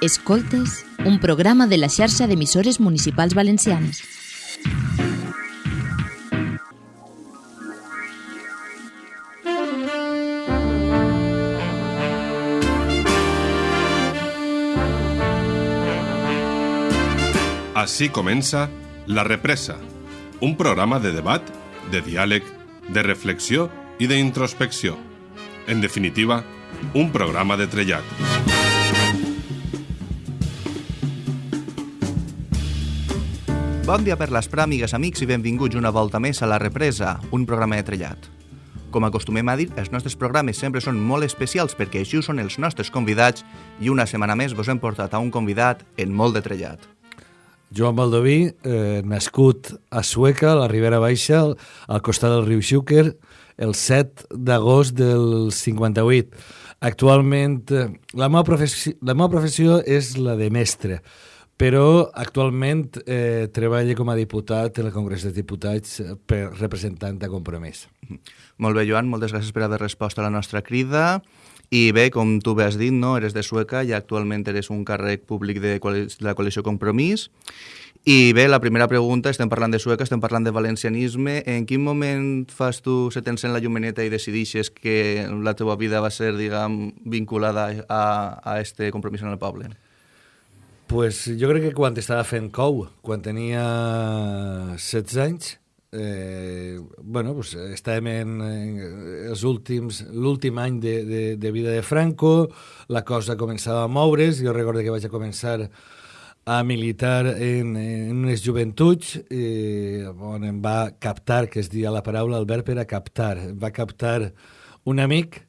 Escoltes, un programa de la xarxa d'emissores municipals valencianes. Així comença La Represa, un programa de debat, de diàleg, de reflexió i d'introspecció. En definitiva, un programa de trellat. Bon dia per l'Esprà, amigues, amics, i benvinguts una volta més a La Represa, un programa de trellat. Com acostumem a dir, els nostres programes sempre són molt especials perquè així són els nostres convidats i una setmana més vos hem portat a un convidat en molt de trellat. Joan Baldoví, eh, nascut a Sueca, a la Ribera Baixa, al costat del riu Xúquer, el 7 d'agost del 58. Actualment, eh, la meva, la meva professió és la de mestre, però actualment eh, treballa com a diputat en el Congrés dels Diputats per representant de compromís. Molt bé, Joan, moltes gràcies per haver respost a la nostra crida. I bé, com tu bé has dit, no? eres de Sueca i actualment eres un càrrec públic de la coalició Compromís. I bé, la primera pregunta, estem parlant de Sueca, estem parlant de valencianisme. En quin moment fas tu, se t'encén la llumeneta i decidixes que la teva vida va ser, diguem, vinculada a, a este compromís en el poble? Pues jo crec que quan estava fent cou, quan tenia 16 anys, eh, bueno, pues estàvem en, en els últims, l'últim any de, de, de vida de Franco, la cosa començava a moure's, jo recordo que vaig a començar a militar en, en unes joventuts eh, on em va captar, que es dia la paraula, el verb era captar, va captar un amic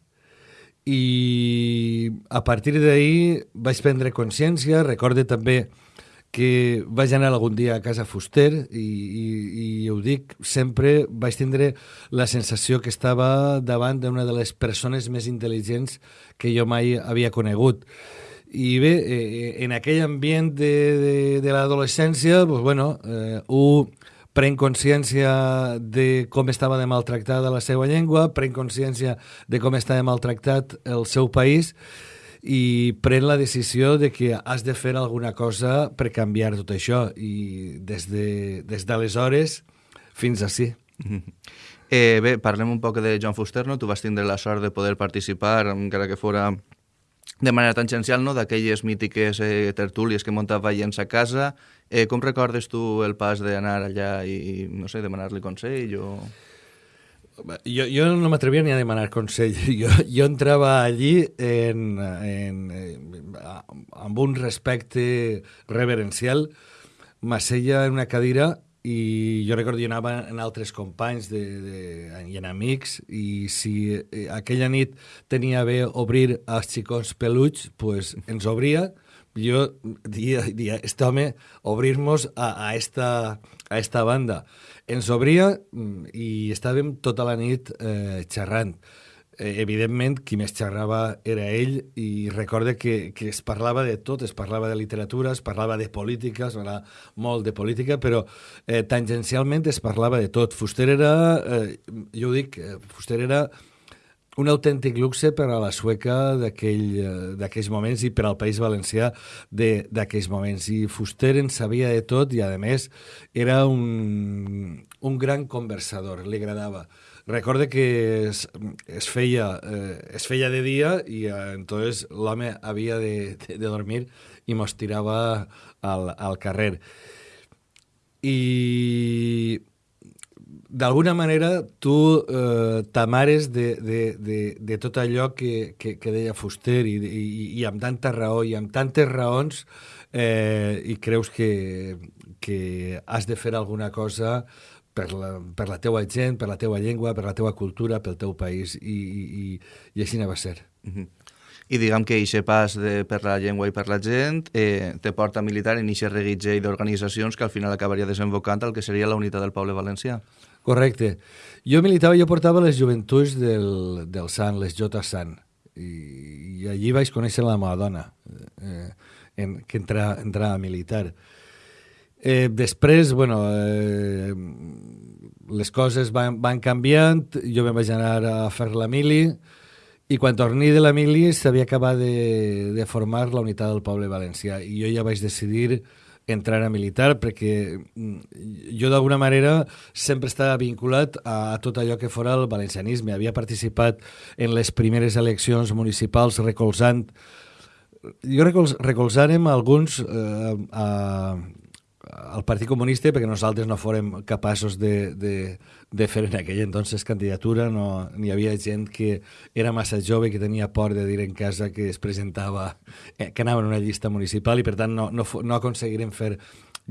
i a partir d'ahir vaig prendre consciència, recorde també que vaig anar algun dia a casa Fuster i, i, i ho dic, sempre vaig tindre la sensació que estava davant d'una de les persones més intel·ligents que jo mai havia conegut. I bé, eh, en aquell ambient de, de, de l'adolescència, pues, bueno, eh, un pren consciència de com estava de maltractada la seva llengua, pren consciència de com estava maltractat el seu país, i pren la decisió de que has de fer alguna cosa per canviar tot això i des d'aleshores de, des fins a sí. Eh, bé, parlem un poc de John Fuster, no? Tu vas tindre la sort de poder participar, encara que fora de manera tangencial, no? d'aquelles mítiques eh, tertúlies que muntava veient a casa. Eh, com recordes tu el pas d'anar allà i, no sé, demanar-li consell o... Jo, jo no m'atrevia ni a demanar consell. Jo, jo entrava allí en, en, en, amb un respecte reverencial, m'asseia en una cadira i jo recordo que anava en altres companys de, de, i en amics i si eh, aquella nit tenia bé obrir als xicons peluts, pues ens obria jo dia, dia este home obrir-nos a, a, esta, a esta banda ens obria mm, i estàvem tota la nit eh, xerrant. Eh, evidentment, qui més xerrava era ell i recorde que, que es parlava de tot, es parlava de literatura, es parlava de política, es parlava molt de política, però eh, tangencialment es parlava de tot. Fuster era, eh, jo ho dic, eh, Fuster era un autèntic luxe per a la sueca eh, d'aquells moments i per al País Valencià d'aquells moments. I Fuster en sabia de tot i, a més, era un, un gran conversador, li agradava. Recorde que es, es, feia, eh, es feia de dia i eh, entonces l'home havia de, de, de dormir i mos tirava al, al carrer. I d'alguna manera tu eh, t'amares de, de, de, de tot allò que, que, que deia Fuster i, i, i amb tanta raó i amb tantes raons eh, i creus que, que has de fer alguna cosa per la, per la teua gent, per la teua llengua, per la teua cultura, pel teu país i, i, i així va ser. Mm -hmm. I diguem que aquest pas de, per la llengua i per la gent eh, te porta a militar en aquest reguitge d'organitzacions que al final acabaria desembocant el que seria la unitat del poble valencià. Correcte. Jo militava, jo portava les joventuts del, del Sant, les Jota Sant, i, i allí vaig conèixer la meva dona, eh, en, que entra, entra a militar. Eh, després, bueno, eh, les coses van, van canviant, jo me'n vaig anar a fer la mili, i quan torni de la mili s'havia acabat de, de formar la unitat del poble valencià i jo ja vaig decidir entrar a militar perquè mm, jo d'alguna manera sempre estava vinculat a, tot allò que fora el valencianisme. Havia participat en les primeres eleccions municipals recolzant jo recolz, recolzàrem alguns eh, a, al Partit Comunista perquè nosaltres no fórem capaços de, de, de fer en aquella entonces candidatura, no, n'hi havia gent que era massa jove, que tenia por de dir en casa que es presentava, eh, que anava en una llista municipal i per tant no, no, no aconseguirem fer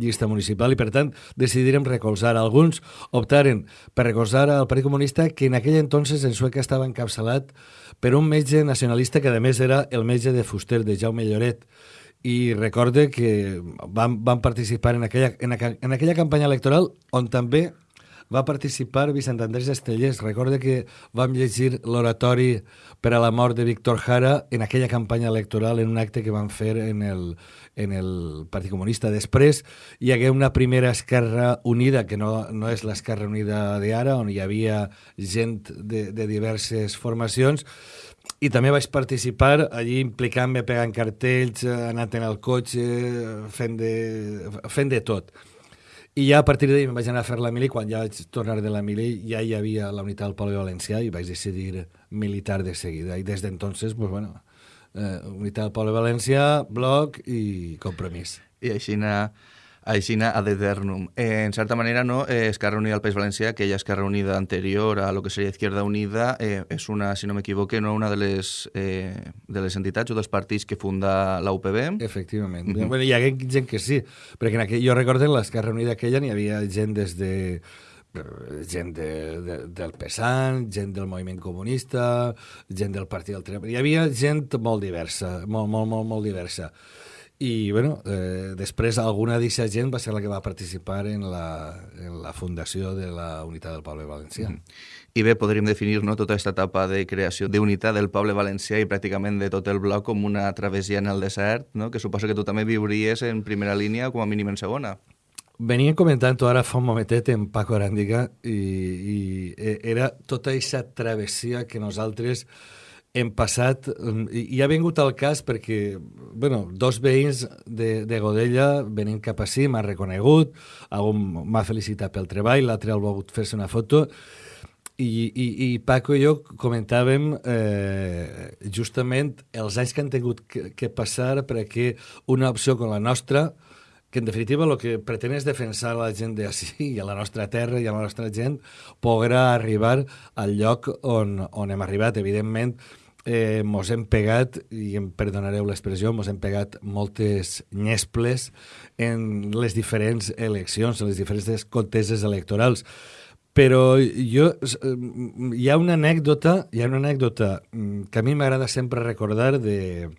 llista municipal i per tant decidirem recolzar. Alguns optaren per recolzar al Partit Comunista que en aquell entonces en Sueca estava encapçalat per un metge nacionalista que a més era el metge de Fuster, de Jaume Lloret, i recorde que van, van participar en aquella, en, en aquella campanya electoral on també va participar Vicent Andrés Estellers. Recorde que vam llegir l'oratori per a la mort de Víctor Jara en aquella campanya electoral, en un acte que van fer en el, en el Partit Comunista. Després hi hagué una primera Esquerra Unida, que no, no és l'Esquerra Unida d'ara, on hi havia gent de, de diverses formacions, i també vaig participar allí implicant-me pegant cartells, anant en el cotxe, fent de, fent de tot. I ja a partir d'ahir em vaig anar a fer la mili, quan ja vaig tornar de la mili ja hi havia la unitat del poble valencià i vaig decidir militar de seguida. I des d'entonces, pues bueno, eh, unitat del poble valencià, bloc i compromís. I així anar així ad eternum. Eh, en certa manera, no, eh, Esquerra Unida del País Valencià, aquella Esquerra Unida anterior a lo que seria Izquierda Unida, eh, és una, si no m'equivoque, no, una de les, eh, de les entitats o dels partits que funda la UPB. Efectivament. Mm -hmm. bueno, hi ha gent que sí, perquè en aquell, jo recordo en l'Esquerra Unida aquella n'hi havia gent des de gent de, de, del PESAN, gent del moviment comunista, gent del Partit del Treball... Hi havia gent molt diversa, molt, molt, molt, molt diversa. I, bueno, eh, després alguna d'aquesta gent va ser la que va participar en la, en la fundació de la Unitat del Poble Valencià. Mm. I bé, podríem definir no, tota aquesta etapa de creació d'unitat del poble valencià i pràcticament de tot el bloc com una travessia en el desert, no? que suposo que tu també viuries en primera línia com a mínim en segona. Venia comentant ara fa un momentet en Paco Aràndiga i, i eh, era tota aquesta travessia que nosaltres hem passat, mm, i ha vingut al cas perquè, bueno, dos veïns de, de Godella venint cap així, m'ha reconegut, algun m'ha felicitat pel treball, l'altre ha volgut fer-se una foto, i, i, i Paco i jo comentàvem eh, justament els anys que han tingut que, que passar perquè una opció com la nostra, que en definitiva el que pretén és defensar la gent d'ací i a la nostra terra i a la nostra gent, podrà arribar al lloc on, on hem arribat. Evidentment, eh, mos hem pegat, i em perdonareu l'expressió, mos hem pegat moltes nyesples en les diferents eleccions, en les diferents conteses electorals. Però jo, eh, hi ha una anècdota, hi ha una anècdota mm, que a mi m'agrada sempre recordar de,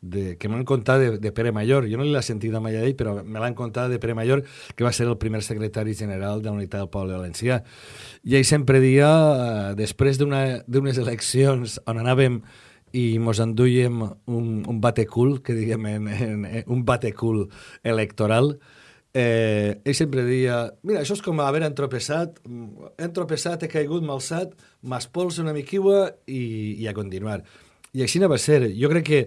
de, que m'han contat de, de Pere Mayor. Jo no l'he sentit mai a ell, però me l'han contat de Pere Mayor, que va ser el primer secretari general de la Unitat del Poble Valencià. I ell sempre dia, eh, després d'unes eleccions on anàvem i mos enduíem un, un batecul, que diguem, en, en, en, un batecul electoral, eh, ell sempre dia, mira, això és com haver entropeçat, entropeçat, he caigut, m'alçat, m'espolsa una miquiua i, i a continuar. I així no va ser. Jo crec que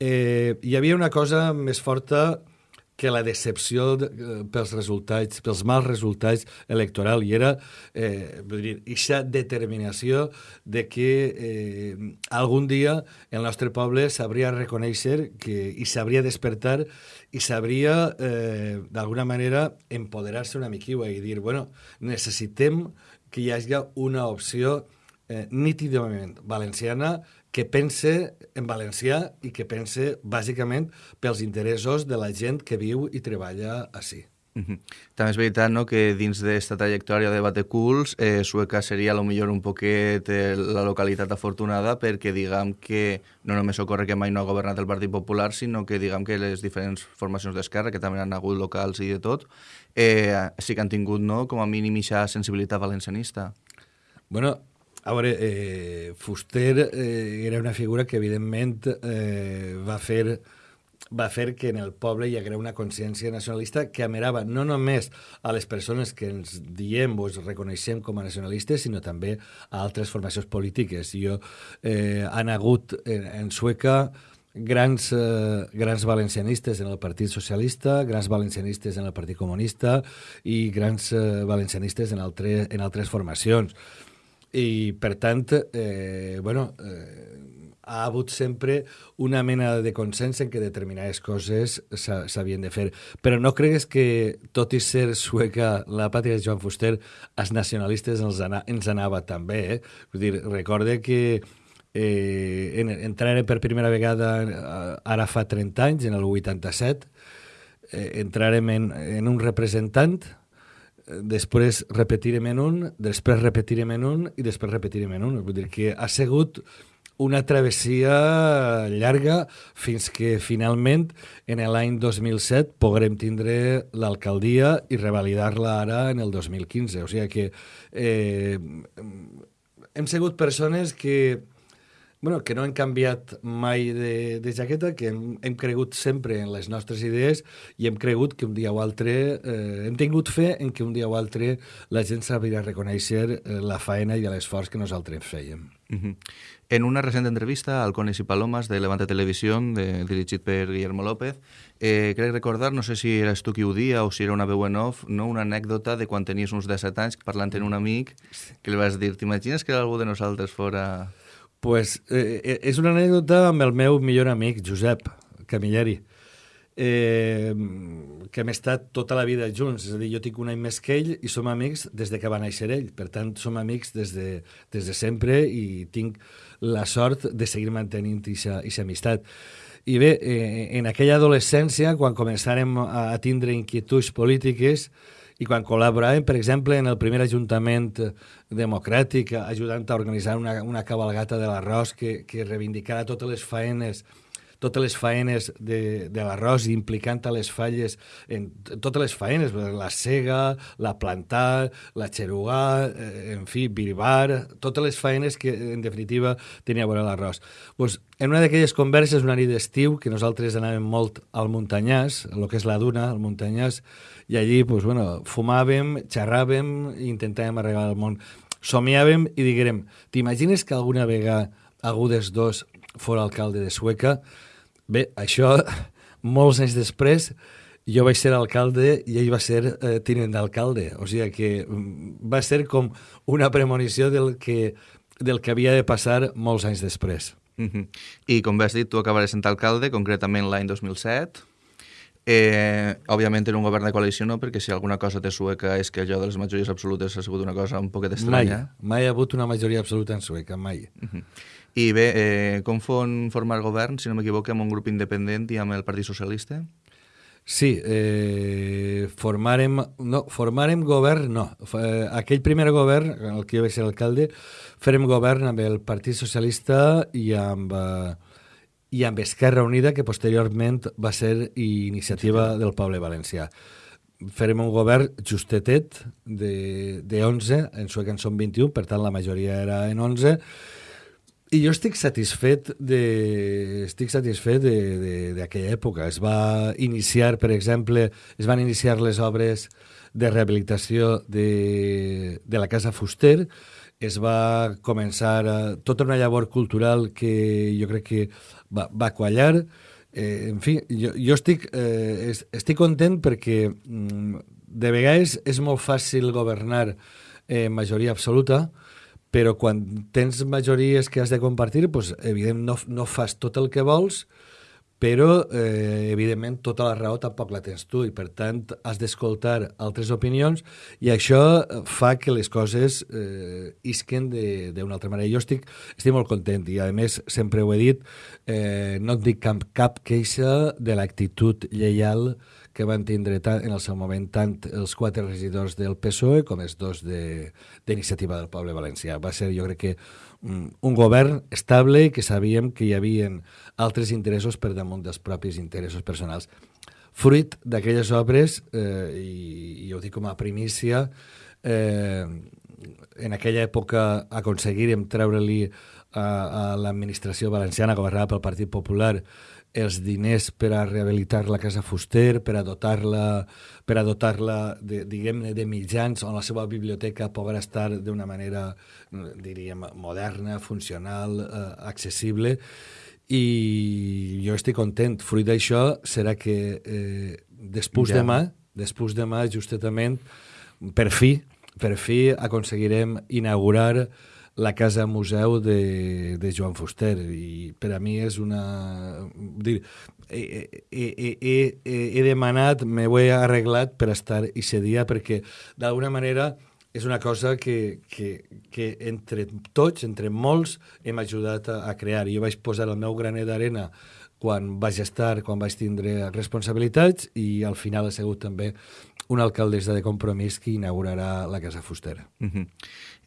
eh, hi havia una cosa més forta que la decepció de, eh, pels resultats, pels mals resultats electorals, i era eh, dir, aquesta determinació de que eh, algun dia el nostre poble sabria reconèixer que, i sabria despertar i sabria, eh, d'alguna manera, empoderar-se una miquiua i dir, bueno, necessitem que hi hagi una opció eh, nítidament valenciana que pense en valencià i que pense bàsicament pels interessos de la gent que viu i treballa així. Uh -huh. També és veritat no, que dins d'aquesta trajectòria de Bateculs, eh, Sueca seria a lo millor un poquet eh, la localitat afortunada perquè diguem que no només ocorre que mai no ha governat el Partit Popular, sinó que diguem que les diferents formacions d'esquerra, que també han hagut locals i de tot, eh, sí que han tingut no, com a mínim aquesta sensibilitat valencianista. Bueno, a veure, eh, Fuster eh, era una figura que evidentment eh, va fer va fer que en el poble hi haguera una consciència nacionalista que amerava no només a les persones que ens diem o ens reconeixem com a nacionalistes, sinó també a altres formacions polítiques. Jo, eh, han hagut en, en Sueca grans, eh, grans valencianistes en el Partit Socialista, grans valencianistes en el Partit Comunista i grans eh, valencianistes en, altre, en altres formacions. I, per tant, eh, bueno, eh, ha hagut sempre una mena de consens en què determinades coses s'havien de fer. Però no cregues que, tot i ser sueca, la pàtria de Joan Fuster, els nacionalistes ens, ana, ens anava també. Eh? Vull dir, recorde que eh, en, per primera vegada eh, ara fa 30 anys, en el 87, eh, entrarem en, en un representant, després repetirem en un, després repetirem en un i després repetirem en un. Vull dir que ha sigut una travessia llarga fins que finalment en l'any 2007 podrem tindre l'alcaldia i revalidar-la ara en el 2015. O sigui que eh, hem sigut persones que bueno, que no hem canviat mai de, de jaqueta, que hem, hem cregut sempre en les nostres idees i hem cregut que un dia o altre, eh, hem tingut fe en que un dia o altre la gent sabria reconèixer eh, la faena i l'esforç que nosaltres fèiem. Uh -huh. En una recent entrevista al Cones i Palomas de Levante Televisión, de, dirigit per Guillermo López, eh, crec recordar, no sé si eres tu qui ho dia o si era una veu en off, no? una anècdota de quan tenies uns 17 anys parlant amb un amic que li vas dir, t'imagines que algú de nosaltres fora... Pues eh, eh, és una anècdota amb el meu millor amic, Josep Camilleri, eh, que hem estat tota la vida junts. És a dir, jo tinc un any més que ell i som amics des de que va néixer ell. Per tant, som amics des de, des de sempre i tinc la sort de seguir mantenint aquesta amistat. I bé, eh, en aquella adolescència, quan començàrem a, a tindre inquietuds polítiques, i quan col·laboràvem, per exemple, en el primer Ajuntament democràtic, ajudant a organitzar una, una cabalgata de l'arròs que, que reivindicara totes les faenes totes les faenes de, de l'arròs, implicant a les falles, en totes les faenes, la cega, la plantar, la xerugà, eh, en fi, birbar, totes les faenes que, en definitiva, tenia a veure l'arròs. Pues, en una d'aquelles converses, una nit d'estiu, que nosaltres anàvem molt al Muntanyàs, el que és la duna, al Muntanyàs, i allí pues, bueno, fumàvem, xerràvem intentàvem arreglar el món. Somiàvem i diguérem, t'imagines que alguna vegada algú dels dos fora alcalde de Sueca? Bé, això, molts anys després, jo vaig ser alcalde i ell va ser eh, tinent d'alcalde. O sigui que mm, va ser com una premonició del que, del que havia de passar molts anys després. Mm -hmm. I com vas dit, tu acabaràs sent alcalde, concretament l'any 2007. Eh, òbviament en un govern de coalició no, perquè si alguna cosa té Sueca és que allò de les majories absolutes ha sigut una cosa un poquet estranya. Mai, mai ha hagut una majoria absoluta en Sueca, mai. Uh -huh. I bé, eh, com fon formar govern, si no m'equivoco, amb un grup independent i amb el Partit Socialista? Sí, eh, formarem, no, formarem govern, no. Eh, aquell primer govern, el que jo vaig ser alcalde, farem govern amb el Partit Socialista i amb... Eh, i amb Esquerra Unida, que posteriorment va ser iniciativa del poble valencià. Farem un govern justetet de, de 11, en sueca en són 21, per tant la majoria era en 11, i jo estic satisfet de, estic satisfet d'aquella època. Es va iniciar, per exemple, es van iniciar les obres de rehabilitació de, de la Casa Fuster, es va començar a, tota una llavor cultural que jo crec que va, va quallar. Eh, en fi, jo, jo estic, eh, estic content perquè mm, de vegades és molt fàcil governar eh, majoria absoluta, però quan tens majories que has de compartir, pues, evident, no, no fas tot el que vols, però, eh, evidentment, tota la raó tampoc la tens tu i, per tant, has d'escoltar altres opinions i això fa que les coses eh, isquen d'una altra manera. Jo estic, estic molt content i, a més, sempre ho he dit, eh, no et dic cap, cap queixa de l'actitud lleial que van tindre tant, en el seu moment tant els quatre regidors del PSOE com els dos d'iniciativa de, del poble valencià. Va ser, jo crec que, un govern estable que sabíem que hi havia altres interessos per damunt dels propis interessos personals. Fruit d'aquelles obres, eh, i, i ho dic com a primícia, eh, en aquella època aconseguirem treure-li a, a l'administració valenciana governada pel Partit Popular els diners per a rehabilitar la Casa Fuster, per a dotar-la per a dotar-la de, diguem-ne, de mitjans on la seva biblioteca podrà estar d'una manera, diríem, moderna, funcional, eh, accessible, i jo estic content. Fruit d'això serà que eh, després ja. demà, després demà, justament, per fi, per fi aconseguirem inaugurar la casa museu de, de Joan Fuster i per a mi és una... Dir, he, he, he, he, he demanat, m'ho he arreglat per estar i dia perquè d'alguna manera és una cosa que, que, que entre tots, entre molts, hem ajudat a, a crear. Jo vaig posar el meu graner d'arena quan vaig estar, quan vaig tindre responsabilitats i al final ha sigut també una alcaldessa de compromís que inaugurarà la Casa Fustera. Uh -huh.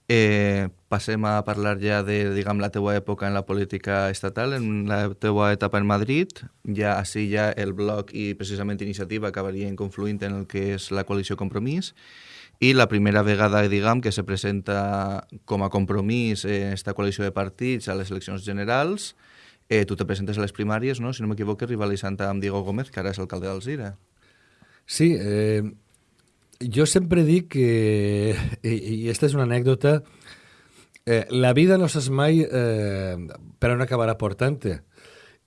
Eh, passem a parlar ja de diguem, la teua època en la política estatal, en la teua etapa en Madrid. Ja així ja el bloc i precisament iniciativa acabarien confluint en el que és la coalició Compromís i la primera vegada diguem, que se presenta com a compromís en esta coalició de partits a les eleccions generals, eh, tu te presentes a les primàries, no? si no m'equivoco, rivalitzant amb Diego Gómez, que ara és alcalde d'Alzira. Sí, eh, jo sempre dic que, i, i esta és una anècdota, eh, la vida no saps mai eh, per on acabarà portant-te.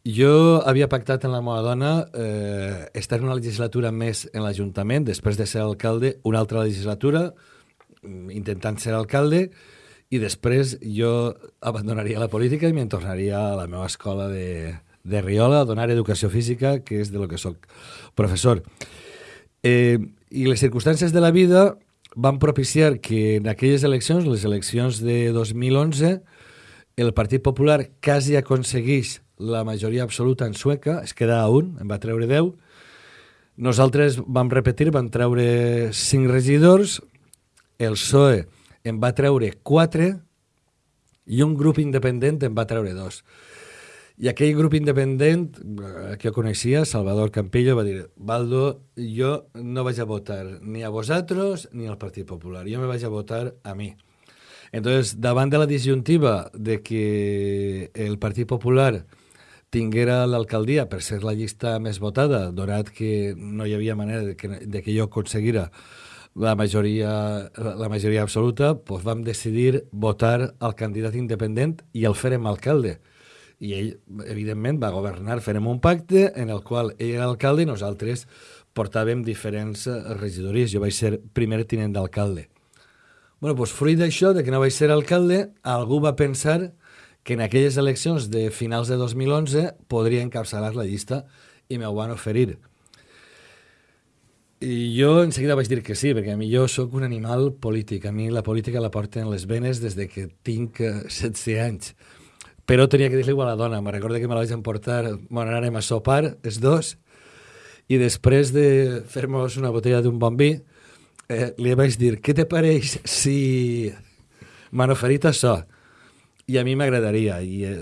Jo havia pactat amb la meva dona eh, estar una legislatura més en l'Ajuntament, després de ser alcalde, una altra legislatura, mm, intentant ser alcalde, i després jo abandonaria la política i me'n tornaria a la meva escola de, de Riola a donar educació física, que és de lo que sóc professor. Eh, I les circumstàncies de la vida van propiciar que en aquelles eleccions, les eleccions de 2011, el Partit Popular quasi aconseguís la majoria absoluta en sueca, es queda a un, en va treure 10. Nosaltres vam repetir, vam treure 5 regidors, el PSOE en va treure 4 i un grup independent en va treure 2. I aquell grup independent eh, que jo coneixia, Salvador Campillo, va dir Baldo, jo no vaig a votar ni a vosaltres ni al Partit Popular, jo me vaig a votar a mi. Entonces, davant de la disjuntiva de que el Partit Popular tinguera l'alcaldia per ser la llista més votada, donat que no hi havia manera de que, de que jo aconseguira la majoria, la majoria absoluta, doncs vam decidir votar al candidat independent i el ferem alcalde i ell, evidentment, va governar, farem un pacte en el qual ell era alcalde i nosaltres portàvem diferents eh, regidories. Jo vaig ser primer tinent d'alcalde. bueno, doncs, fruit d'això, de que no vaig ser alcalde, algú va pensar que en aquelles eleccions de finals de 2011 podria encapçalar la llista i m'ho van oferir. I jo en seguida vaig dir que sí, perquè a mi jo sóc un animal polític. A mi la política la porten les venes des de que tinc 16 eh, anys però tenia que dir-li a la dona. Me recordo que me la vaig emportar, bueno, anàrem a sopar, els dos, i després de fer-nos una botella d'un bon vi, eh, li vaig dir, què te pareix si m'han oferit això? I a mi m'agradaria, i eh,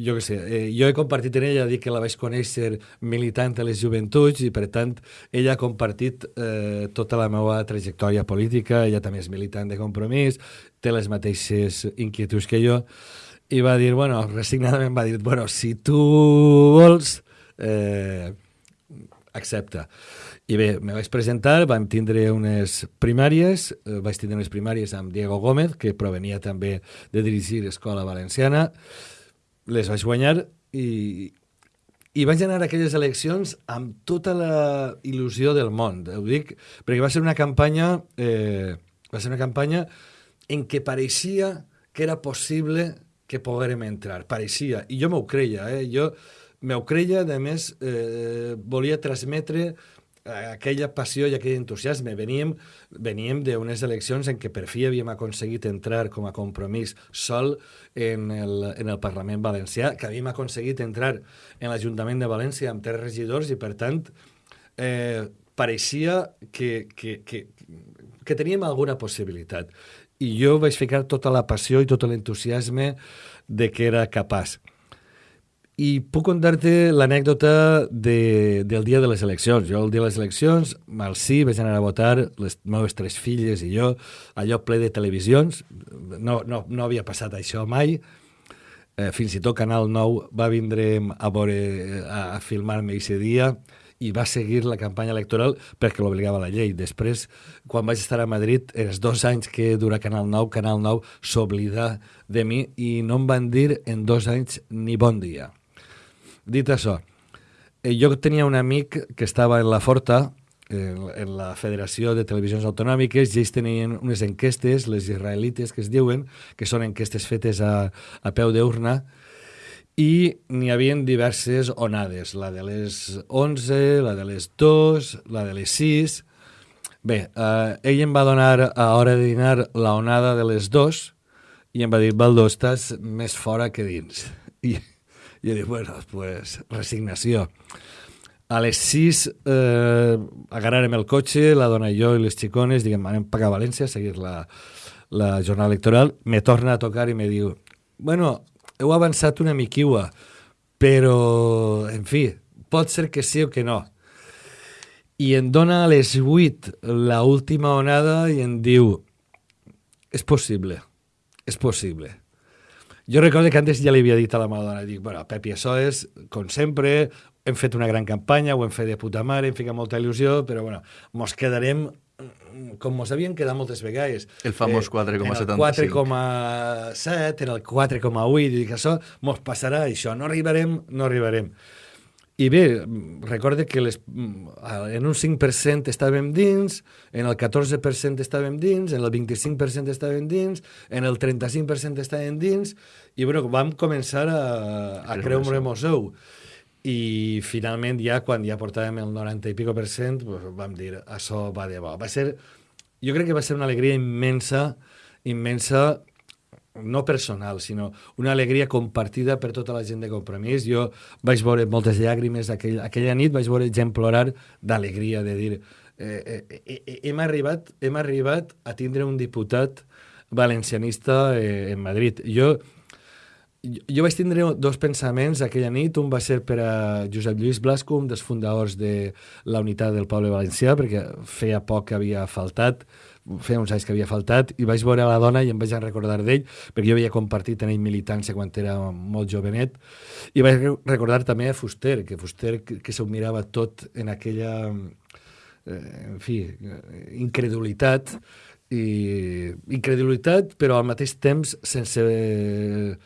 jo què sé, eh, jo he compartit en ella, dic que la vaig conèixer militant a les joventuts i per tant ella ha compartit eh, tota la meva trajectòria política, ella també és militant de compromís, té les mateixes inquietuds que jo, i va dir, bueno, resignadament va dir, bueno, si tu vols, eh, accepta. I bé, me vaig presentar, vam tindre unes primàries, eh, vaig tindre unes primàries amb Diego Gómez, que provenia també de dirigir Escola Valenciana, les vaig guanyar i, i vaig anar a aquelles eleccions amb tota la il·lusió del món. Ho dic perquè va ser una campanya, eh, va ser una campanya en què pareixia que era possible que poguérem entrar. Pareixia, i jo m'ho creia, eh? jo m'ho creia, a més, eh, volia transmetre aquella passió i aquell entusiasme. Veníem, veníem d'unes eleccions en què per fi havíem aconseguit entrar com a compromís sol en el, en el Parlament Valencià, que havíem aconseguit entrar en l'Ajuntament de València amb tres regidors i, per tant, eh, pareixia que, que, que, que teníem alguna possibilitat i jo vaig ficar tota la passió i tot l'entusiasme de que era capaç. I puc contar-te l'anècdota de, del dia de les eleccions. Jo el dia de les eleccions, al sí, vaig anar a votar, les meves tres filles i jo, allò ple de televisions, no, no, no havia passat això mai, eh, fins i tot Canal 9 va vindre a, veure, a, a filmar-me aquest dia i va seguir la campanya electoral perquè l'obligava la llei. Després, quan vaig estar a Madrid, els dos anys que dura Canal 9, Canal 9 s'oblida de mi i no em van dir en dos anys ni bon dia. Dit això, eh, jo tenia un amic que estava en la Forta, en, la Federació de Televisions Autonòmiques i ells tenien unes enquestes, les israelites que es diuen, que són enquestes fetes a, a peu d'urna, i n'hi havien diverses onades, la de les 11, la de les 2, la de les 6... Bé, eh, ell em va donar a hora de dinar la onada de les 2 i em va dir, Baldo, estàs més fora que dins. I, i jo dic, bueno, pues, resignació. A les 6 eh, agarrarem el cotxe, la dona i jo i les xicones, diguem, anem a València a seguir la, la jornada electoral. Me torna a tocar i me diu, bueno, heu avançat una miquiua, però, en fi, pot ser que sí o que no. I em dona a les 8 la última onada i em diu és possible, és possible. Jo recordo que antes ja li havia dit a la Madonna, dic, bueno, Pepi, això és, com sempre, hem fet una gran campanya, ho hem fet de puta mare, hem ficat molta il·lusió, però bueno, mos quedarem com mos havien quedat moltes vegades. El famós 4,75. Eh, 4,7, en el 4,8, i dic, això mos passarà, això, no arribarem, no arribarem. I bé, recorde que les, en un 5% estàvem dins, en el 14% estàvem dins, en el 25% estàvem dins, en el 35% estàvem dins, i bueno, vam començar a, a creure-mos ou i finalment ja quan ja portàvem el 90 i pico per cent pues, vam dir, això va de bo. Va ser, jo crec que va ser una alegria immensa, immensa, no personal, sinó una alegria compartida per tota la gent de compromís. Jo vaig veure moltes llàgrimes aquell, aquella nit, vaig veure gent plorar d'alegria, de dir, eh, eh, eh, eh, hem, arribat, hem arribat a tindre un diputat valencianista eh, en Madrid. Jo jo vaig tindre dos pensaments aquella nit. Un va ser per a Josep Lluís Blasco, un dels fundadors de la unitat del poble valencià, perquè feia poc que havia faltat, feia uns anys que havia faltat, i vaig veure la dona i em vaig recordar d'ell, perquè jo havia compartit en ell militància quan era molt jovenet, i vaig recordar també a Fuster, que Fuster que, que s'ho mirava tot en aquella, eh, en fi, incredulitat, i incredulitat, però al mateix temps sense,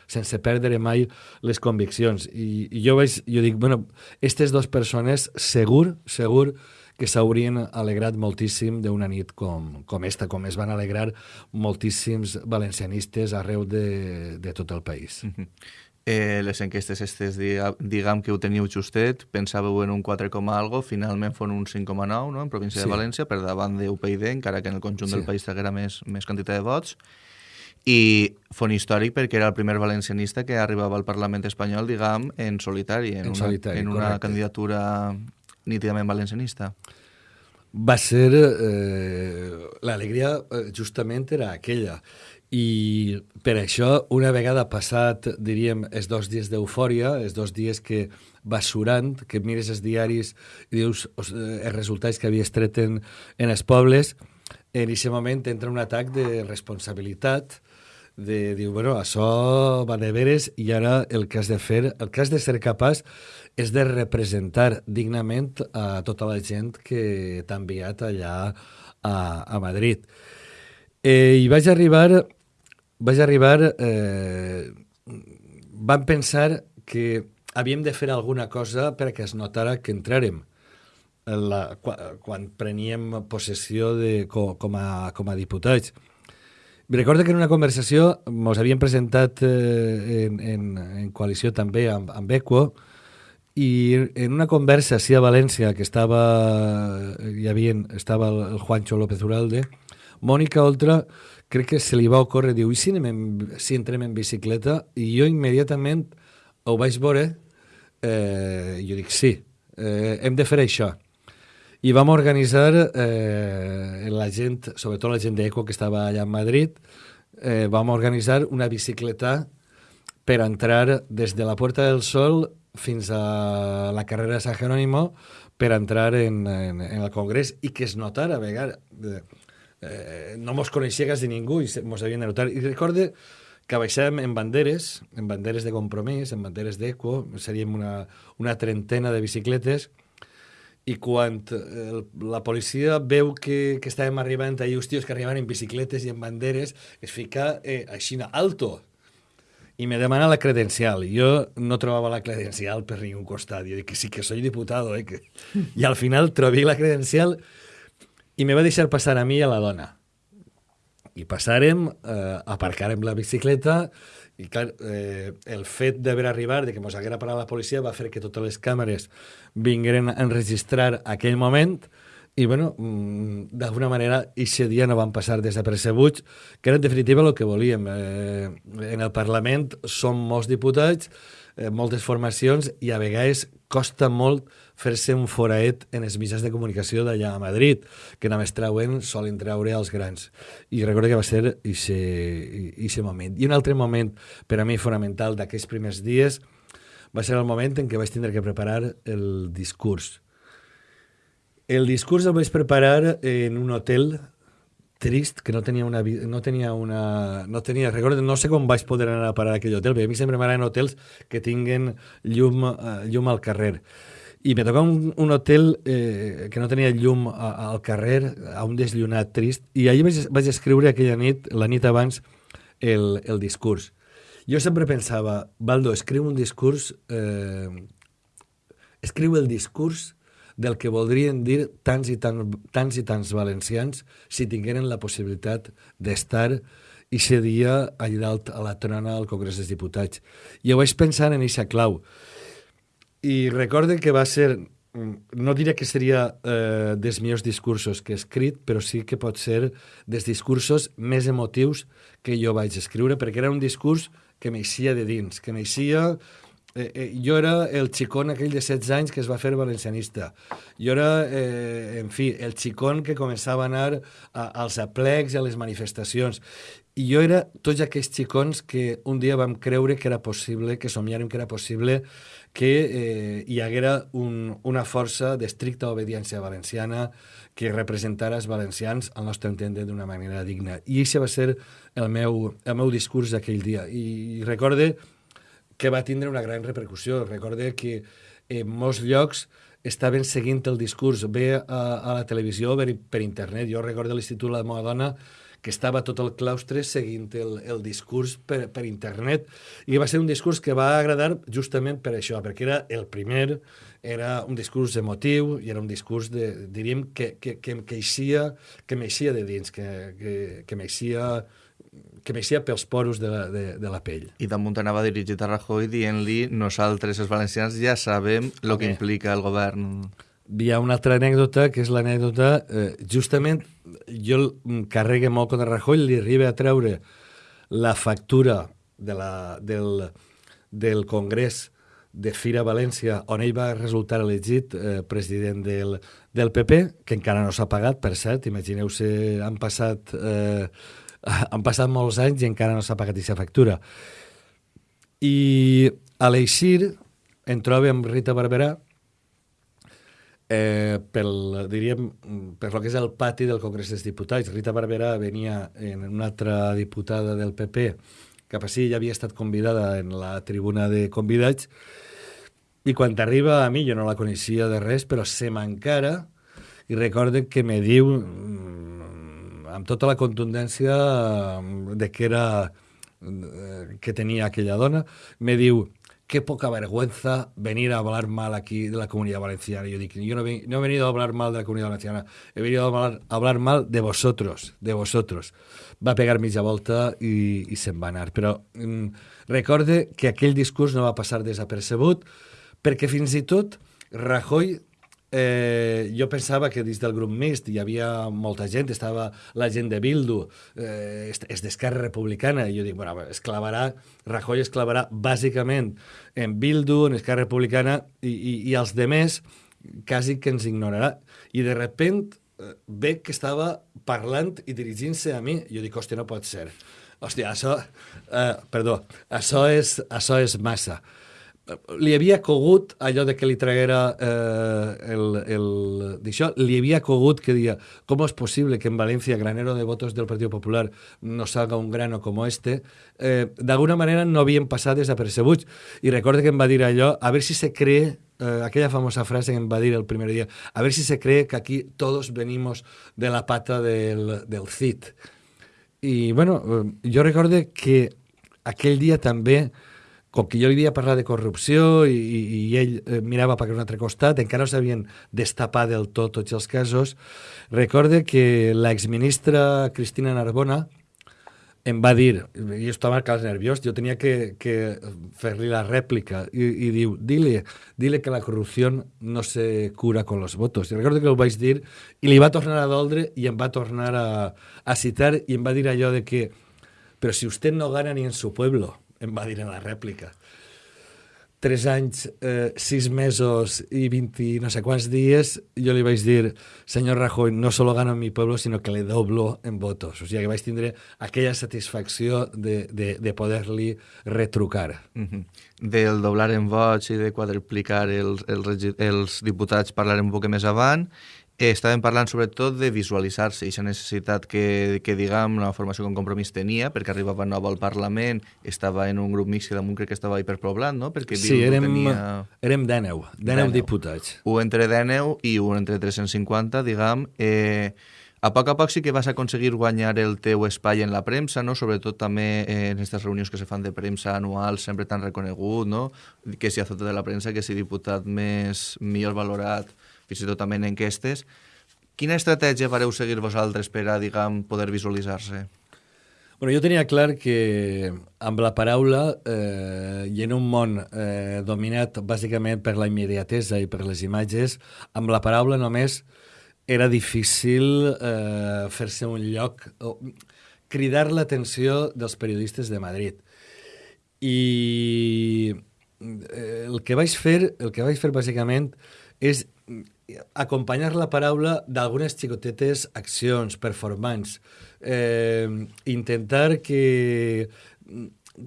sense perdre mai les conviccions. I, i jo, vaig, jo dic, bueno, aquestes dues persones segur, segur que s'haurien alegrat moltíssim d'una nit com, com esta, com es van alegrar moltíssims valencianistes arreu de, de tot el país. Mm -hmm eh, les enquestes estes, diguem que ho teniu justet, pensàveu en un 4, algo, finalment fon un 5,9 no? en província sí. de València, per davant de UPyD, encara que en el conjunt sí. del país traguera més, més quantitat de vots, i fon històric perquè era el primer valencianista que arribava al Parlament espanyol, diguem, en solitari, en, en, una, solitari, en una candidatura nítidament valencianista. Va ser... Eh, L'alegria eh, justament era aquella i per això, una vegada passat, diríem, els dos dies d'eufòria, els dos dies que vas surant, que mires els diaris i dius eh, els resultats que havies tret en, en els pobles, en aquest moment entra un atac de responsabilitat, de dir, bueno, això va de veres i ara el que has de fer, el que has de ser capaç és de representar dignament a tota la gent que t'ha enviat allà a, a Madrid. Eh, I vaig arribar vaig arribar... Eh, vam pensar que havíem de fer alguna cosa perquè es notara que entrarem la, quan, quan preníem possessió de, com, com, a, com a diputats. Recordo que en una conversació ens havíem presentat eh, en, en, en coalició també amb, amb Equo i en una conversa així a València que estava, hi havia, estava el Juancho López Uralde, Mònica Oltra crec que se li va ocórrer, diu, i si, anem en, si entrem en bicicleta? I jo immediatament ho vaig veure, eh, jo dic, sí, eh, hem de fer això. I vam organitzar eh, la gent, sobretot la gent d'Eco que estava allà a Madrid, eh, vam organitzar una bicicleta per entrar des de la Puerta del Sol fins a la carrera de San Jerónimo per entrar en, en, en el Congrés i que es notara a vegades eh, no mos coneixia quasi ningú i mos havien de notar. I recorde que baixàvem en banderes, en banderes de compromís, en banderes d'eco, seríem una, una trentena de bicicletes, i quan el, la policia veu que, que estàvem arribant allà, els tios que arribaven en bicicletes i en banderes, es fica eh, així, alto, i me demana la credencial. Jo no trobava la credencial per ningú costat. Jo dic que sí, que soy diputado. Eh? Que... I al final trobé la credencial i me va deixar passar a mi i a la dona. I passarem, eh, aparcarem la bicicleta i clar, eh, el fet d'haver arribat, de que mos haguera parat la policia, va fer que totes les càmeres vingueren a enregistrar aquell moment i, bueno, mm, d'alguna manera, aquest dia no van passar desapercebuts, que era en definitiva el que volíem. Eh, en el Parlament som molts diputats, eh, moltes formacions, i a vegades costa molt fer-se un foraet en els mitjans de comunicació d'allà a Madrid, que només trauen, solen treure els grans. I recordo que va ser aquest moment. I un altre moment, per a mi fonamental d'aquests primers dies, va ser el moment en què vaig tindre que preparar el discurs el discurs el vaig preparar en un hotel trist, que no tenia una... No tenia una no tenia, recordo, no sé com vaig poder anar a parar a aquell hotel, perquè a mi sempre m'agraden hotels que tinguen llum, uh, llum al carrer. I me tocava un, un hotel eh, que no tenia llum a, al carrer, a un desllunat trist, i allà vaig, vaig escriure aquella nit, la nit abans, el, el discurs. Jo sempre pensava, Baldo, escriu un discurs... Eh, escriu el discurs del que voldrien dir tants i, tan, tants i tants valencians si tingueren la possibilitat d'estar i ser dia allà dalt a la trona al Congrés dels Diputats. I ho vaig pensar en eixa clau. I recorde que va ser, no diré que seria eh, dels millors discursos que he escrit, però sí que pot ser dels discursos més emotius que jo vaig escriure, perquè era un discurs que m'eixia de dins, que m'eixia eh, eh, jo era el xicón aquell de 16 anys que es va fer valencianista. Jo era, eh, en fi, el xicón que començava a anar a, als aplecs i a les manifestacions. I jo era tots aquells xicons que un dia vam creure que era possible, que somiàrem que era possible que eh, hi haguera un, una força d'estricta obediència valenciana que representara els valencians al nostre entendre d'una manera digna. I això va ser el meu, el meu discurs d'aquell dia. I, i recorde que va tindre una gran repercussió. Recorde que en molts llocs estaven seguint el discurs bé a, a la televisió per, per internet. Jo recordo l'Institut de la meva dona que estava tot el claustre seguint el, el discurs per, per internet i va ser un discurs que va agradar justament per això, perquè era el primer, era un discurs emotiu i era un discurs, de, diríem, que, que, que, que, eixia, que m'eixia de dins, que, que, que m'eixia que m'eixia pels poros de la, de, de la pell. I damunt anava dirigit a Rajoy dient-li nosaltres, els valencians, ja sabem el que implica el govern. Hi ha una altra anècdota, que és l'anècdota, eh, justament, jo carregue molt contra Rajoy, li arriba a treure la factura de la, del, del Congrés de Fira València, on ell va resultar elegit eh, president del, del PP, que encara no s'ha pagat, per cert, imagineu-se, han passat eh, han passat molts anys i encara no s'ha pagat aquesta factura. I a l'Eixir em trobo amb Rita Barberà eh, pel, diríem, per lo que és el pati del Congrés dels Diputats. Rita Barberà venia en una altra diputada del PP cap així ja havia estat convidada en la tribuna de convidats i quan arriba a mi, jo no la coneixia de res, però se m'encara i recorden que me diu amb tota la contundència eh, de que era eh, que tenia aquella dona, me diu qué poca vergüenza venir a hablar mal aquí de la comunidad valenciana. Yo digo, yo no, he, no he venido a hablar mal de la comunidad valenciana, he venido a hablar, a hablar mal de vosotros, de vosotros. Va pegar mitja volta i, i se'n va anar. Però mm, recorde que aquell discurs no va passar desapercebut perquè fins i tot Rajoy eh, jo pensava que dins del grup mixt hi havia molta gent, estava la gent de Bildu, eh, és d'Esquerra Republicana, i jo dic, bueno, es clavarà, Rajoy es clavarà bàsicament en Bildu, en Esquerra Republicana, i, i, i els demés quasi que ens ignorarà. I de repent eh, ve que estava parlant i dirigint-se a mi, jo dic, hòstia, no pot ser. Hòstia, això... Eh, perdó, això és, això és massa. Li havia cogut allò de que li traguera eh, el, el d'això, li havia cogut que dia, com és possible que en València granero de votos del Partit Popular no salga un grano com este, eh, d'alguna manera no havien passat desapercebuts. I recorde que em va dir allò, a veure si se cree eh, aquella famosa frase que em va dir el primer dia, a ver si se cree que aquí todos venimos de la pata del, del CIT. I, bueno, eh, jo recorde que aquell dia també com que jo li havia parlat de corrupció i, i, i ell eh, mirava per un altre costat, encara no s'havien destapat del tot tots els casos, recorde que l'exministra Cristina Narbona em va dir, i jo estava quasi nerviós, jo tenia que, que fer-li la rèplica, i, i diu, dile, dile que la corrupció no se cura con los votos. I recordo que ho vaig dir, i li va tornar a doldre, i em va tornar a, a citar, i em va dir allò de que, però si usted no gana ni en su pueblo, em va dir en la rèplica. Tres anys, eh, sis mesos i 20 no sé quants dies, jo li vaig dir, senyor Rajoy, no solo gano en mi pueblo, sino que le doblo en votos. O sigui que vaig tindre aquella satisfacció de, de, de poder-li retrucar. Mm -hmm. Del doblar en vots i de quadruplicar els, els, els diputats parlarem un poc més avant estàvem parlant sobretot de visualitzar-se, aquesta necessitat que, que diguem, la formació com compromís tenia, perquè arribava nova al Parlament, estava en un grup mix que damunt crec que estava hiperpoblat, no? Perquè sí, érem, tenia... érem 19, 19 diputats. Un entre 19 i un entre 350, diguem. Eh, a poc a poc sí que vas aconseguir guanyar el teu espai en la premsa, no? sobretot també en aquestes reunions que se fan de premsa anuals, sempre tan reconegut, no? que si azote de la premsa, que si diputat més millor valorat, fins i tot també en enquestes. Quina estratègia vareu seguir vosaltres per a, diguem, poder visualitzar-se? Bueno, jo tenia clar que amb la paraula eh, i en un món eh, dominat bàsicament per la immediatesa i per les imatges, amb la paraula només era difícil eh, fer-se un lloc, o, cridar l'atenció dels periodistes de Madrid. I eh, el que vaig fer, el que vaig fer bàsicament és acompanyar la paraula d'algunes xicotetes accions, performance, eh, intentar que,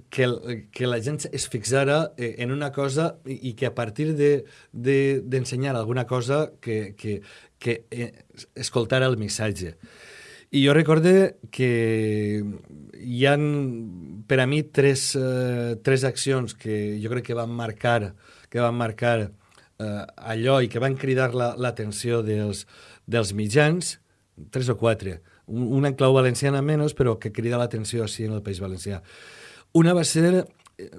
que, que la gent es fixara eh, en una cosa i, i que a partir d'ensenyar de, de, alguna cosa que, que, que eh, escoltara el missatge. I jo recorde que hi han per a mi tres, eh, tres accions que jo crec que van marcar que van marcar eh, allò i que van cridar l'atenció la, dels, dels mitjans, tres o quatre, una en clau valenciana menys, però que crida l'atenció així en el País Valencià. Una va ser eh,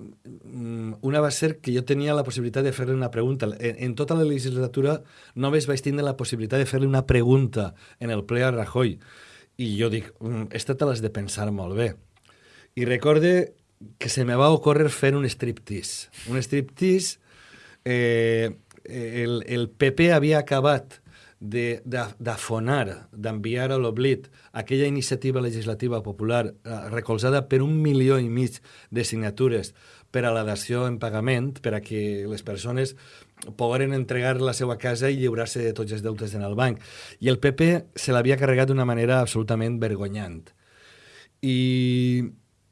una va ser que jo tenia la possibilitat de fer-li una pregunta. En, en tota la legislatura només vaig tindre la possibilitat de fer-li una pregunta en el ple a Rajoy. I jo dic, mm, esta te l'has de pensar molt bé. I recorde que se me va ocórrer fer un striptease. Un striptease eh, el, el PP havia acabat d'afonar, d'enviar a l'oblit aquella iniciativa legislativa popular eh, recolzada per un milió i mig de signatures per a la dació en pagament, per a que les persones pogueren entregar la seva casa i lliurar-se de tots els deutes en el banc. I el PP se l'havia carregat d'una manera absolutament vergonyant. I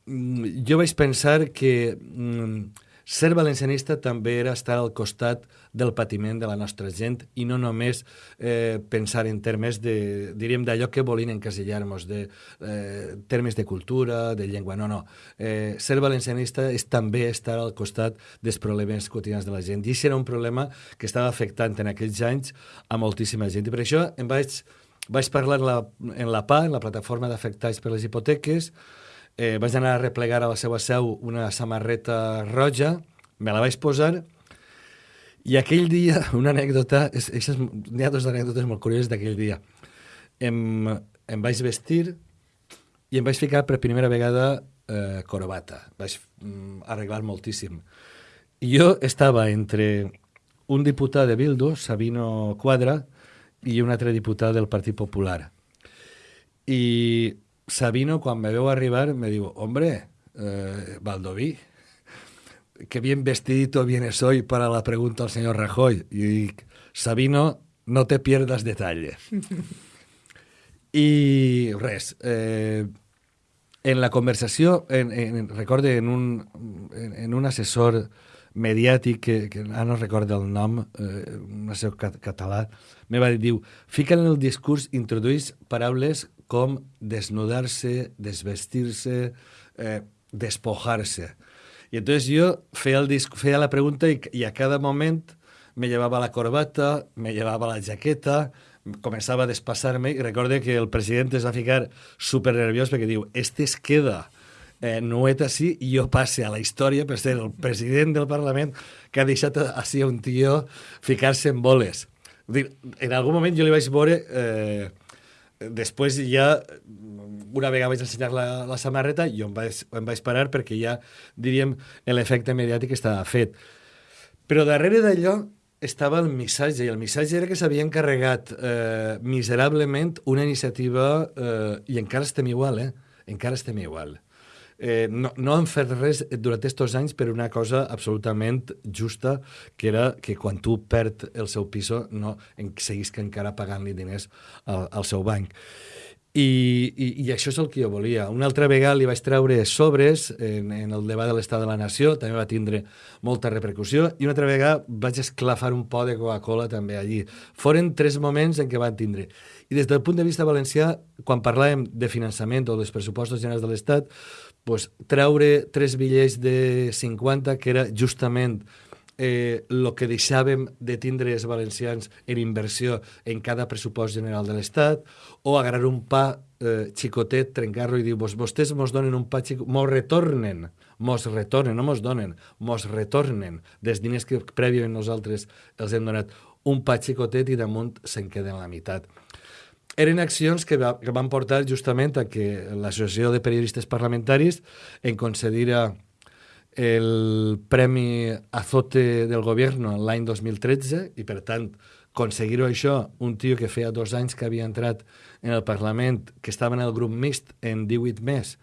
mm, jo vaig pensar que mm, ser valencianista també era estar al costat del patiment de la nostra gent i no només eh, pensar en termes de, diríem, d'allò que volien encasillar-nos, de eh, termes de cultura, de llengua, no, no. Eh, ser valencianista és també estar al costat dels problemes quotidians de la gent. I això era un problema que estava afectant en aquells anys a moltíssima gent. I per això em vaig, vaig parlar en la, en la PA, en la plataforma d'afectats per les hipoteques, eh, vaig anar a replegar a la seva seu una samarreta roja, me la vaig posar, i aquell dia, una anècdota, n'hi ha dues anècdotes molt curioses d'aquell dia. Em, em vaig vestir i em vaig ficar per primera vegada eh, corbata. Vaig mm, arreglar moltíssim. I jo estava entre un diputat de Bildu, Sabino Quadra, i un altre diputat del Partit Popular. I Sabino, quan me veu arribar, me diu, hombre, eh, Valdoví, qué bien vestidito vienes hoy para la pregunta al señor Rajoy. Y Sabino, no te pierdas detalle. I res, eh, en la conversació, en, en, recorde, en un, en, en un assessor mediàtic, que, que ara no recordo el nom, eh, no sé, cat català, me va dir, diu, fica en el discurs, introduís paraules com desnudar-se, desvestir-se, eh, despojar-se. I entonces jo feia, el disc, feia la pregunta i, i a cada moment me llevava la corbata, me llevava la jaqueta, començava a despassar-me i recorde que el president es va ficar super nerviós perquè diu, este es queda eh, nuet així i jo passe a la història per ser el president del Parlament que ha deixat així un tio ficar-se en boles. Dir, en algun moment jo li vaig veure eh, després ja una vegada vaig ensenyar la, la samarreta jo em vaig, em vaig parar perquè ja diríem l'efecte mediàtic estava fet però darrere d'allò estava el missatge, i el missatge era que s'havia encarregat eh, miserablement una iniciativa, eh, i encara estem igual, eh? Encara estem igual. Eh, no, no han fet res durant aquests anys per una cosa absolutament justa, que era que quan tu perd el seu piso no en, seguís que encara pagant-li diners al, al seu banc. I, i, I això és el que jo volia. Una altra vegada li vaig treure sobres en, en el debat de l'estat de la nació, també va tindre molta repercussió, i una altra vegada vaig esclafar un pot de Coca-Cola també allí. Foren tres moments en què van tindre. I des del punt de vista valencià, quan parlàvem de finançament o dels pressupostos generals de l'Estat, pues, treure tres bitllets de 50, que era justament eh, que deixàvem de tindre els valencians en inversió en cada pressupost general de l'Estat, o agarrar un pa eh, xicotet, trencar-lo i dir, Vos, vostès mos donen un pa xicotet, mos retornen, mos retornen, no mos donen, mos retornen dels diners que prèviament nosaltres els hem donat un pa xicotet i damunt se'n queden la meitat. Eren accions que, va, que van portar justament a que l'Associació de Periodistes Parlamentaris en concedira el Premi Azote del Govern l'any 2013 i, per tant, aconseguir-ho això, un tio que feia dos anys que havia entrat en el Parlament, que estava en el grup mixt en 18 més,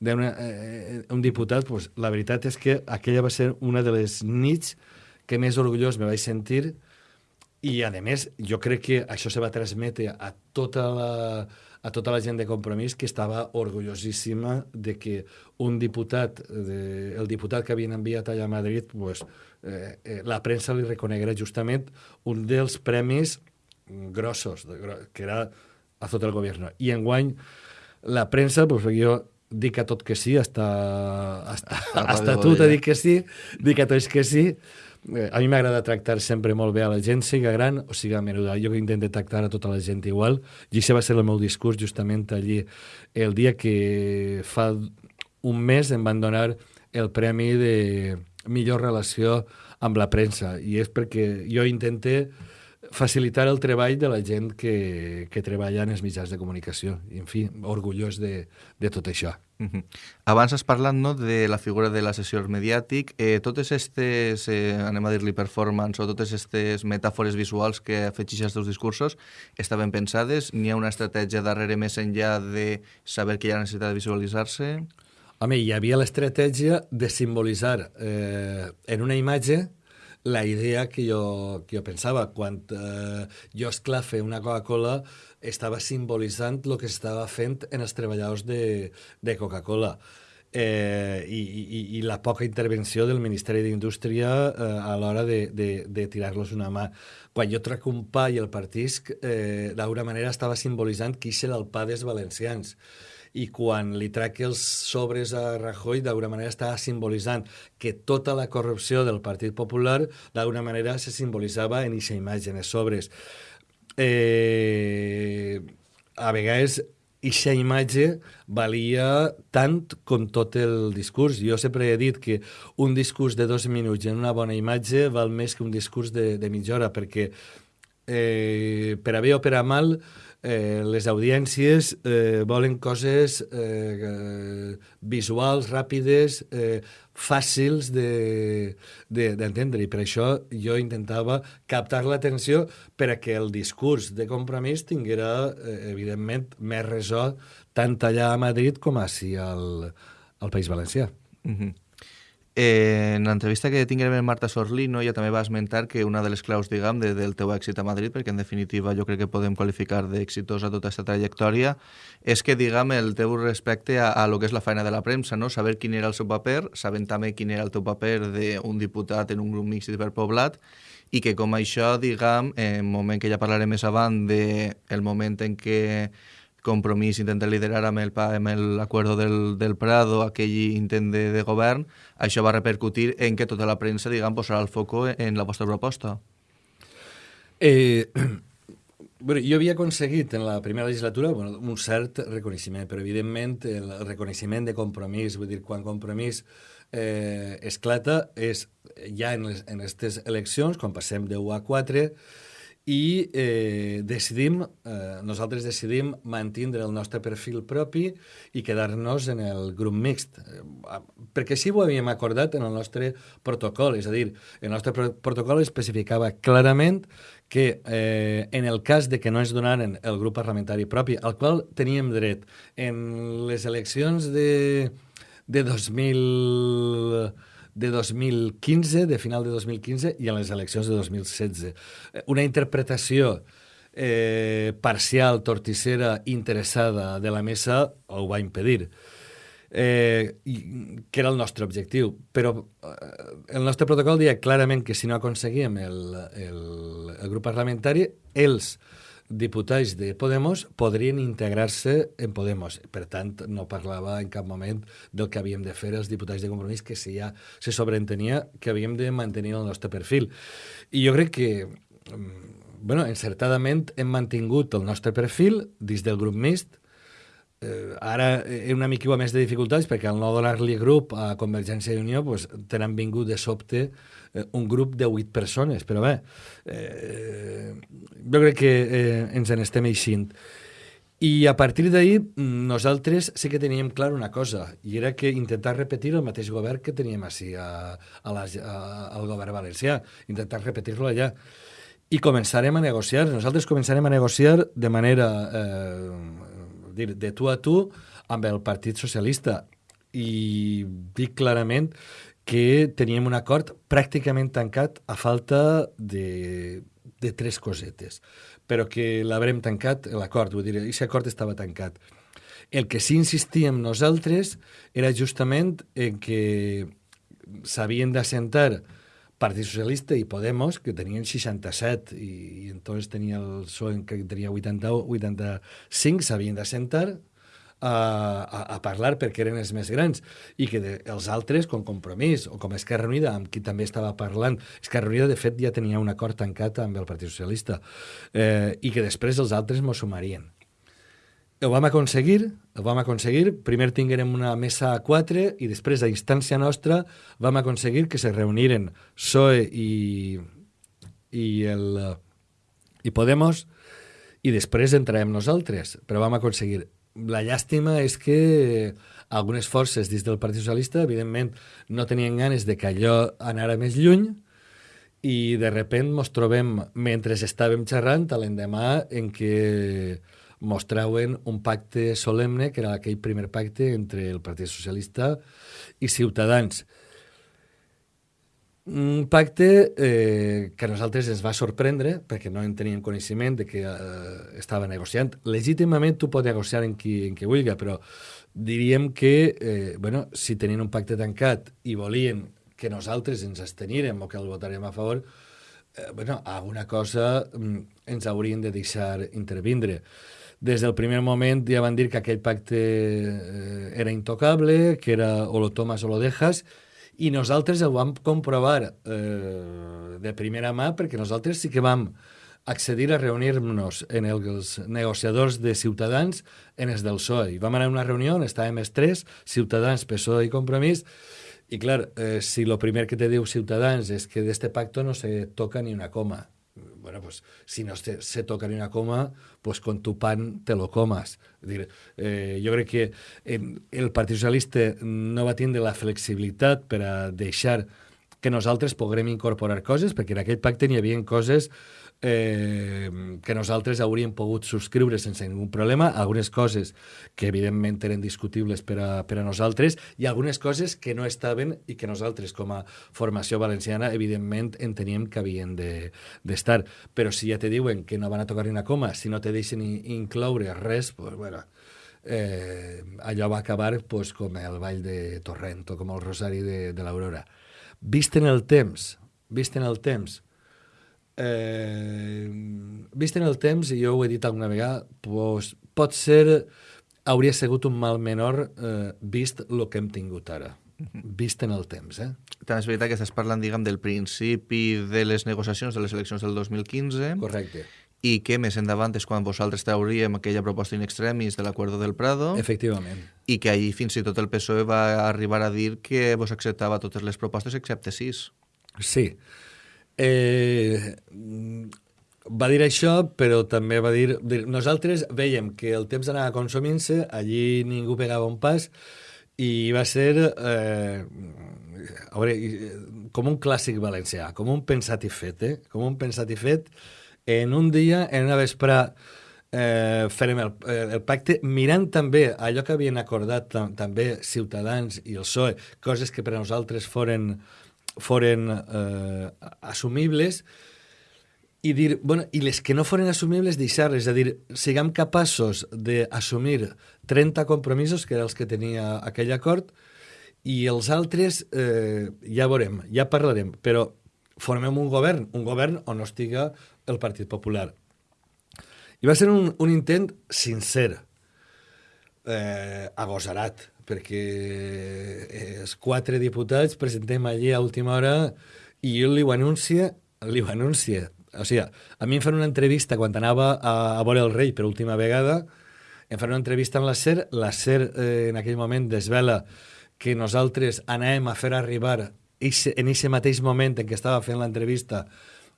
d'un eh, un diputat, pues, la veritat és que aquella va ser una de les nits que més orgullós me vaig sentir i, a més, jo crec que això se va transmetre a tota la, a tota la gent de Compromís que estava orgullosíssima de que un diputat, de, el diputat que havien enviat allà a Madrid, pues, eh, eh, la premsa li reconeguera justament un dels premis grossos, de, que era a tot el govern. I enguany la premsa, pues, jo dic a tot que sí, hasta, hasta, hasta tu t'he dit que sí, dic a tots que sí, a mi m'agrada tractar sempre molt bé a la gent, siga gran o siga menuda. Jo intento tractar a tota la gent igual, i això va ser el meu discurs justament allí el dia que fa un mes em van donar el premi de millor relació amb la premsa, i és perquè jo intenté facilitar el treball de la gent que, que treballa en els mitjans de comunicació. I, en fi, orgullós de, de tot això. Uh -huh. Abans has parlat no, de la figura de l'assessor mediàtic. Eh, totes aquestes, eh, anem a dir-li performance, o totes aquestes metàfores visuals que afegeixes als teus discursos, estaven pensades? N'hi ha una estratègia darrere més enllà de saber que hi ha necessitat de visualitzar-se? Home, hi havia l'estratègia de simbolitzar eh, en una imatge la idea que jo, que jo pensava. Quan eh, jo esclafe una Coca-Cola, estava simbolitzant el que estava fent en els treballadors de, de Coca-Cola. Eh, i, i, i la poca intervenció del Ministeri d'Indústria eh, a l'hora de, de, de tirar-los una mà. Quan jo trac un pa i el partisc, eh, d'alguna manera estava simbolitzant qui serà el pa dels valencians i quan li trac els sobres a Rajoy d'alguna manera està simbolitzant que tota la corrupció del Partit Popular d'alguna manera se simbolitzava en aquesta imatge, en els sobres. Eh, a vegades aquesta imatge valia tant com tot el discurs. Jo sempre he dit que un discurs de dos minuts en una bona imatge val més que un discurs de, de mitja hora, perquè eh, per a bé o per a mal eh, les audiències eh, volen coses eh, visuals, ràpides, eh, fàcils d'entendre. De, de, I per això jo intentava captar l'atenció per a que el discurs de compromís tinguera, eh, evidentment, més resó tant allà a Madrid com així al, al País Valencià. Mm -hmm. Eh, en l'entrevista que tinguem amb Marta Sorlino ja també va esmentar que una de les claus, diguem, de, del teu èxit a Madrid, perquè en definitiva jo crec que podem qualificar d'exitosa tota aquesta trajectòria, és que, diguem, el teu respecte a, a lo que és la feina de la premsa, no? saber quin era el seu paper, sabent també quin era el teu paper d'un diputat en un grup mixto hiperpoblat, i que com això, diguem, en moment que ja parlarem més avant de el moment en què Compromís intenta liderar amb el amb l'acord del, del Prado aquell intent de, de govern, això va repercutir en que tota la premsa, diguem, posarà el foco en la vostra proposta. Eh, bueno, jo havia aconseguit en la primera legislatura bueno, un cert reconeixement, però evidentment el reconeixement de compromís, vull dir, quan compromís eh, esclata és ja en, les, en aquestes eleccions, quan passem de 1 a 4, i eh, decidim, eh, nosaltres decidim mantindre el nostre perfil propi i quedar-nos en el grup mixt, eh, perquè així ho havíem acordat en el nostre protocol, és a dir, el nostre pro protocol especificava clarament que eh, en el cas de que no ens donaren el grup parlamentari propi, al qual teníem dret en les eleccions de, de 2000 de 2015, de final de 2015, i en les eleccions de 2016. Eh, una interpretació eh, parcial, torticera, interessada de la mesa ho va impedir. Eh, que era el nostre objectiu. Però eh, el nostre protocol deia clarament que si no aconseguíem el, el, el grup parlamentari, els diputats de Podemos podrien integrar-se en Podemos. Per tant, no parlava en cap moment del que havíem de fer els diputats de compromís, que si ja se sobreentenia que havíem de mantenir el nostre perfil. I jo crec que, mm, bueno, encertadament hem mantingut el nostre perfil dins del grup mixt, eh, ara he una mica més de dificultats perquè al no donar-li grup a Convergència i Unió pues, tenen vingut de sobte eh, un grup de 8 persones, però bé, eh, jo crec que eh, ens en estem eixint. I a partir d'ahir nosaltres sí que teníem clar una cosa, i era que intentar repetir el mateix govern que teníem així a, a la, a, al govern valencià, intentar repetir-lo allà. I començarem a negociar, nosaltres començarem a negociar de manera eh, dir, de tu a tu amb el Partit Socialista i dic clarament que teníem un acord pràcticament tancat a falta de, de tres cosetes, però que l'haurem tancat l'acord, vull dir, aquest acord estava tancat. El que sí insistíem nosaltres era justament en que s'havien d'assentar Partit Socialista i Podemos, que tenien 67 i, i entonces tenia el PSOE que tenia 80, 85, s'havien d'assentar a, a, parlar perquè eren els més grans i que de, els altres, com Compromís o com Esquerra Unida, amb qui també estava parlant, Esquerra Unida, de fet, ja tenia un acord tancat amb el Partit Socialista eh, i que després els altres m'ho sumarien ho vam aconseguir, ho vam aconseguir. Primer tinguérem una mesa a quatre i després, a instància nostra, vam aconseguir que se reuniren PSOE i, i, el, i Podemos i després entrarem nosaltres, però vam aconseguir. La llàstima és que algunes forces dins del Partit Socialista, evidentment, no tenien ganes de que allò anara més lluny i de repent ens trobem, mentre estàvem xerrant, l'endemà en què mostraven un pacte solemne, que era aquell primer pacte entre el Partit Socialista i Ciutadans. Un pacte eh, que a nosaltres ens va sorprendre perquè no en teníem coneixement de que eh, estava negociant. Legítimament tu pots negociar en qui, en qui vulgui, però diríem que eh, bueno, si tenien un pacte tancat i volien que nosaltres ens estenirem o que el votarem a favor, eh, bueno, alguna cosa mm, ens haurien de deixar intervindre des del primer moment ja van dir que aquell pacte eh, era intocable, que era o lo tomas o lo dejas, i nosaltres ho vam comprovar eh, de primera mà perquè nosaltres sí que vam accedir a reunir-nos en els negociadors de Ciutadans en els del PSOE. Vam anar a una reunió on estàvem els tres, Ciutadans, PSOE i Compromís, i clar, eh, si el primer que te diu Ciutadans és que d'este pacto no se toca ni una coma, bueno, pues si no se, se toca ni una coma, pues con tu pan te lo comas. És dir, eh, jo crec que eh, el Partit Socialista no va tindre la flexibilitat per a deixar que nosaltres poguem incorporar coses, perquè en aquell pacte n'hi havia coses eh, que nosaltres hauríem pogut subscriure sense ningú problema, algunes coses que evidentment eren discutibles per a, per a nosaltres i algunes coses que no estaven i que nosaltres com a formació valenciana evidentment enteníem que havien d'estar. De, Però si ja te diuen que no van a tocar ni una coma, si no te deixen incloure res, pues, bueno, eh, allò va acabar pues, com el ball de Torrent o com el Rosari de, de l'Aurora. Vist en el temps, vist en el temps, eh, vist en el temps, i jo ho he dit alguna vegada, pues, pot ser, hauria sigut un mal menor eh, vist el que hem tingut ara vist en el temps. Eh? També és veritat que estàs parlant, diguem, del principi de les negociacions de les eleccions del 2015. Correcte. I que més endavant és quan vosaltres trauríem aquella proposta in extremis de l'acord del Prado. Efectivament. I que ahir fins i tot el PSOE va arribar a dir que vos acceptava totes les propostes excepte sis. Sí. Eh, va dir això, però també va dir, dir... Nosaltres veiem que el temps anava consumint-se, allí ningú pegava un pas, i va ser eh, veure, com un clàssic valencià, com un pensat i fet, eh? com un pensat i fet. En un dia, en una vesprà, eh, farem el, el pacte mirant també allò que havien acordat tam també Ciutadans i el PSOE, coses que per a nosaltres foren foren eh, assumibles i dir, bueno, i les que no foren assumibles deixar-les, és a dir, siguem capaços d'assumir 30 compromisos, que eren els que tenia aquell acord, i els altres eh, ja veurem, ja parlarem, però formem un govern, un govern on no estiga el Partit Popular. I va ser un, un intent sincer, eh, agosarat, perquè els quatre diputats presentem allí a última hora i jo li ho anuncia, li ho anuncia. O sigui, a mi em fan una entrevista quan anava a, a veure el rei per última vegada, em fan una entrevista amb la SER, la SER eh, en aquell moment desvela que nosaltres anàvem a fer arribar ixe, en aquest mateix moment en què estava fent l'entrevista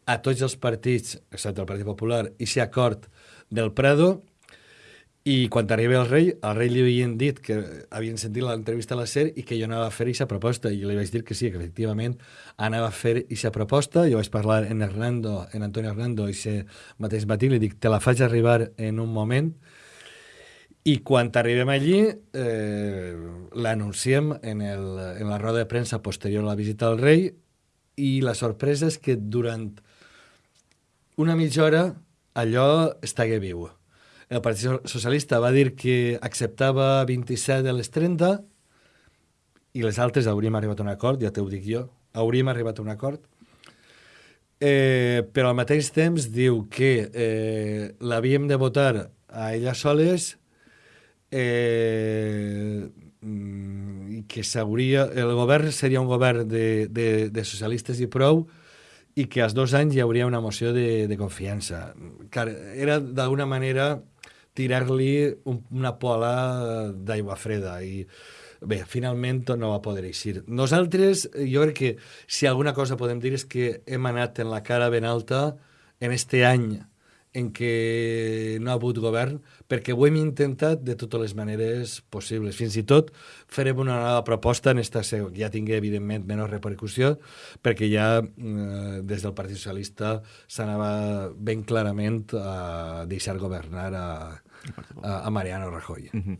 a tots els partits, excepte el Partit Popular, i acord del Prado, i quan arriba el rei, al rei li havien dit que havien sentit l'entrevista a la SER i que jo anava a fer aquesta proposta, i li vaig dir que sí, que efectivament anava a fer aquesta proposta, jo vaig parlar en Hernando, en Antonio Hernando, i se mateix matí li dic, te la faig arribar en un moment, i quan arribem allí eh, l'anunciem en, el, en la roda de premsa posterior a la visita al rei. I la sorpresa és que durant una mitja hora allò estagué viu el Partit Socialista va dir que acceptava 27 de les 30 i les altres hauríem arribat a un acord, ja t'ho dic jo, hauríem arribat a un acord. Eh, però al mateix temps diu que eh, l'havíem de votar a ella soles eh, mm, i que s'hauria... El govern seria un govern de, de, de socialistes i prou i que als dos anys hi hauria una moció de, de confiança. Car era d'alguna manera tirar-li un, una pola d'aigua freda i bé, finalment no va poder eixir. Nosaltres, jo crec que si alguna cosa podem dir és que hem anat en la cara ben alta en este any en què no ha hagut govern, perquè ho hem intentat de totes les maneres possibles. Fins i tot farem una nova proposta en esta seu, ja tingui, evidentment, menys repercussió, perquè ja eh, des del Partit Socialista s'anava ben clarament a deixar governar a, a, a Mariano Rajoy. Uh -huh.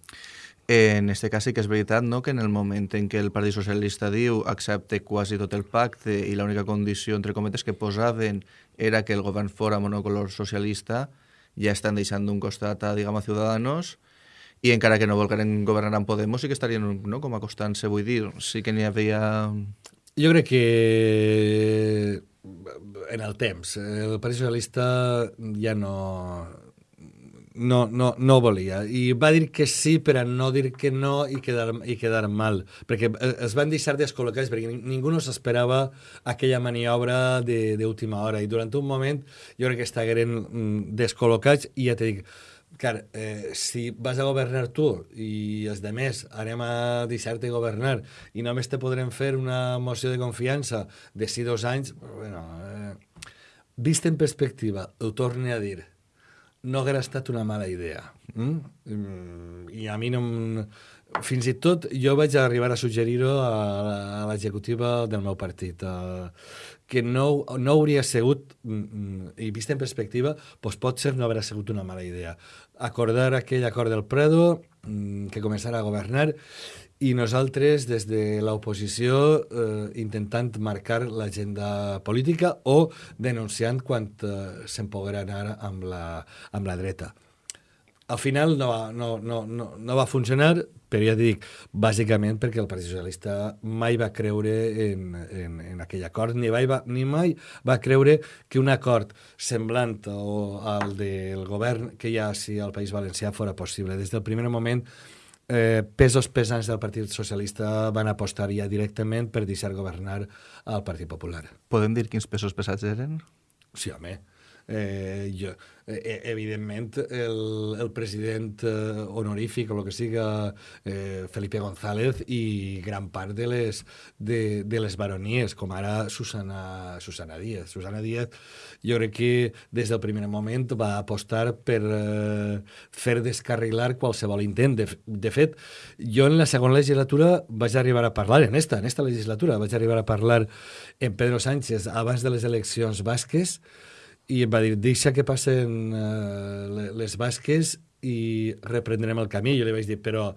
En este cas sí que és veritat no? que en el moment en què el Partit Socialista diu accepte quasi tot el pacte i l'única condició, entre cometes, que posaven era que el govern fora monocolor socialista, ja estan deixant d'un costat a, diguem, a Ciudadanos, i encara que no volgueren governar amb Podemos, sí que estarien no, com acostant-se, vull dir, sí que n'hi havia... Jo crec que en el temps, el Partit Socialista ja no, no, no, no volia. I va dir que sí per a no dir que no i quedar, i quedar mal. Perquè eh, es van deixar descol·locats, perquè ningú no s'esperava aquella maniobra d'última hora. I durant un moment jo crec que estaven mm, descol·locats i ja t'he dit, car, eh, si vas a governar tu i els demés anem a deixar-te governar i només te podrem fer una moció de confiança de si dos anys, bueno, eh, vist en perspectiva, ho torne a dir, no haguera estat una mala idea. Mm? Mm, I a mi no... Fins i tot jo vaig arribar a suggerir-ho a, a l'executiva del meu partit, eh, que no, no hauria sigut, mm, mm, i vist en perspectiva, doncs potser no hauria sigut una mala idea. Acordar aquell acord del Prado, mm, que començara a governar, i nosaltres, des de l'oposició, eh, intentant marcar l'agenda política o denunciant quan eh, se'n poguera anar amb la, amb la dreta. Al final no va, no, no, no, no va funcionar, però ja dic, bàsicament perquè el Partit Socialista mai va creure en, en, en aquell acord, ni, mai va, ni mai va creure que un acord semblant al del govern que hi ha si al País Valencià fora possible. Des del primer moment, eh, pesos pesants del Partit Socialista van apostar ja directament per deixar governar al Partit Popular. Podem dir quins pesos pesats eren? Sí, home. Eh, jo, eh, evidentment, el, el president eh, honorífic o el que siga eh, Felipe González i gran part de les, de, de les baronies, com ara Susana, Susana Díaz. Susana Díaz, jo crec que des del primer moment va apostar per eh, fer descarrilar qualsevol intent. De, de fet, jo en la segona legislatura vaig arribar a parlar, en esta, en esta legislatura, vaig arribar a parlar en Pedro Sánchez abans de les eleccions basques, i em va dir, deixa que passen uh, les basques i reprendrem el camí. Jo li vaig dir, però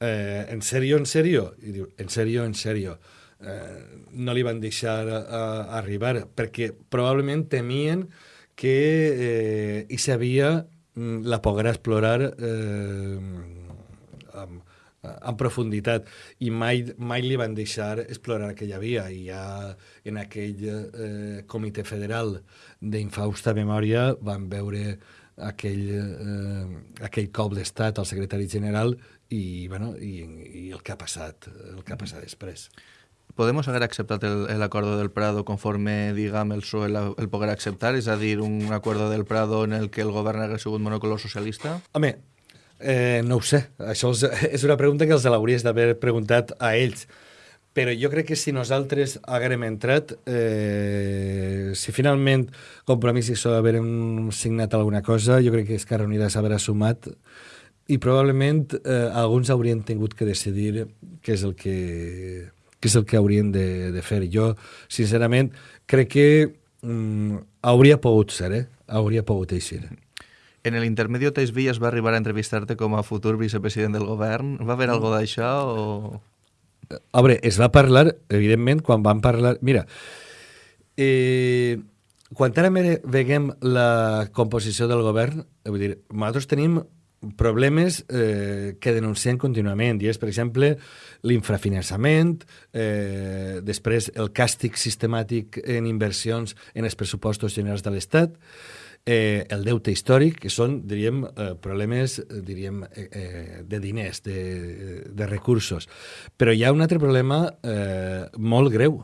eh, en sèrio, en sèrio? I diu, en sèrio, en sèrio. Eh, no li van deixar uh, arribar, perquè probablement temien que eh, hi sabia mm, la poguera explorar eh, amb, en profunditat i mai, mai li van deixar explorar aquella via i ja en aquell eh, comitè federal d'infausta memòria van veure aquell, eh, aquell cop d'estat al secretari general i, bueno, i, i el que ha passat el que ha passat després Podemos haver acceptat el, el acuerdo del Prado conforme, diguem, el PSOE la- el poguera acceptar? És a dir, un acuerdo del Prado en el que el govern hagués sigut monocolor socialista? Home, eh, no ho sé. Això és, és una pregunta que els l'hauries d'haver preguntat a ells. Però jo crec que si nosaltres haguérem entrat, eh, si finalment Compromís i SO haguérem signat alguna cosa, jo crec que Esquerra Unida s'haurà sumat i probablement eh, alguns haurien tingut que decidir què és el que, què és el que haurien de, de fer. Jo, sincerament, crec que mm, hauria pogut ser, eh? Hauria pogut eixir. En el intermedio, Tais Villas va arribar a entrevistar-te com a futur vicepresident del govern. Va haver algo d'això o...? A veure, es va parlar, evidentment, quan van parlar... Mira, eh, quan ara veiem la composició del govern, eh, vull dir, nosaltres tenim problemes eh, que denunciem contínuament, i és, per exemple, l'infrafinançament, eh, després el càstig sistemàtic en inversions en els pressupostos generals de l'Estat, eh, el deute històric, que són, diríem, eh, problemes, eh, diríem, eh, eh, de diners, de, de recursos. Però hi ha un altre problema eh, molt greu,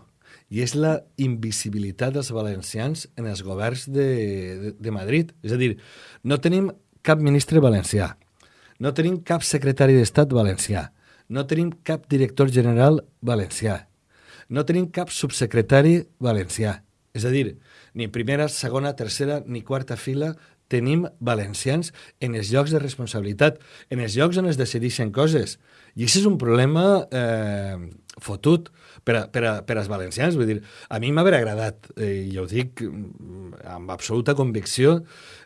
i és la invisibilitat dels valencians en els governs de, de, de Madrid. És a dir, no tenim cap ministre valencià, no tenim cap secretari d'Estat valencià, no tenim cap director general valencià, no tenim cap subsecretari valencià. És a dir, ni primera, segona, tercera ni quarta fila tenim valencians en els llocs de responsabilitat, en els llocs on es decideixen coses. I això és un problema eh, fotut per, a, per, a, per als valencians. Vull dir, a mi m'haver agradat, eh, i ho dic mm, amb absoluta convicció,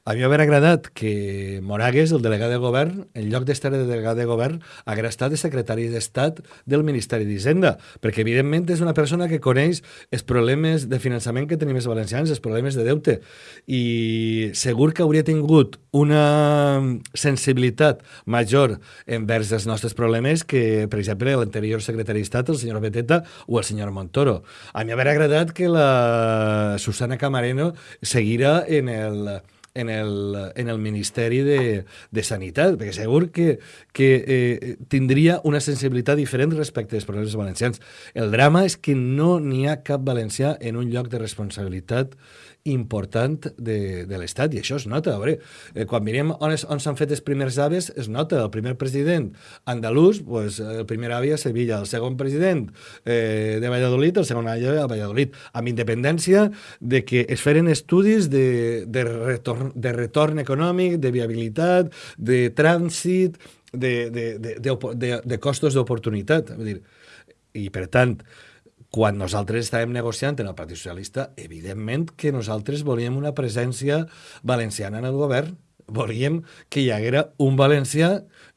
a mi m'haver agradat que Moragues, el delegat de govern, en lloc d'estar de delegat de govern, hagués estat de secretari d'Estat del Ministeri d'Hisenda, perquè evidentment és una persona que coneix els problemes de finançament que tenim els valencians, els problemes de deute, i segur que hauria tingut una sensibilitat major envers els nostres problemes que, per exemple, l'anterior secretari d'Estat, el senyor Beteta, o el senyor Montoro. A mi m'haver agradat que la Susana Camareno seguira en el en el, en el Ministeri de, de Sanitat, perquè segur que, que eh, tindria una sensibilitat diferent respecte als problemes valencians. El drama és que no n'hi ha cap valencià en un lloc de responsabilitat important de, de l'Estat, i això es nota. A veure, eh, quan mirem on, es, on s'han fet els primers aves, es nota el primer president andalús, pues, el primer avi a Sevilla, el segon president eh, de Valladolid, el segon avi a Valladolid, amb independència de que es feren estudis de, de, retorn, de retorn econòmic, de viabilitat, de trànsit, de, de, de, de, de, de costos d'oportunitat. I, per tant, quan nosaltres estàvem negociant en el Partit Socialista, evidentment que nosaltres volíem una presència valenciana en el govern. Volíem que hi haguera un valencià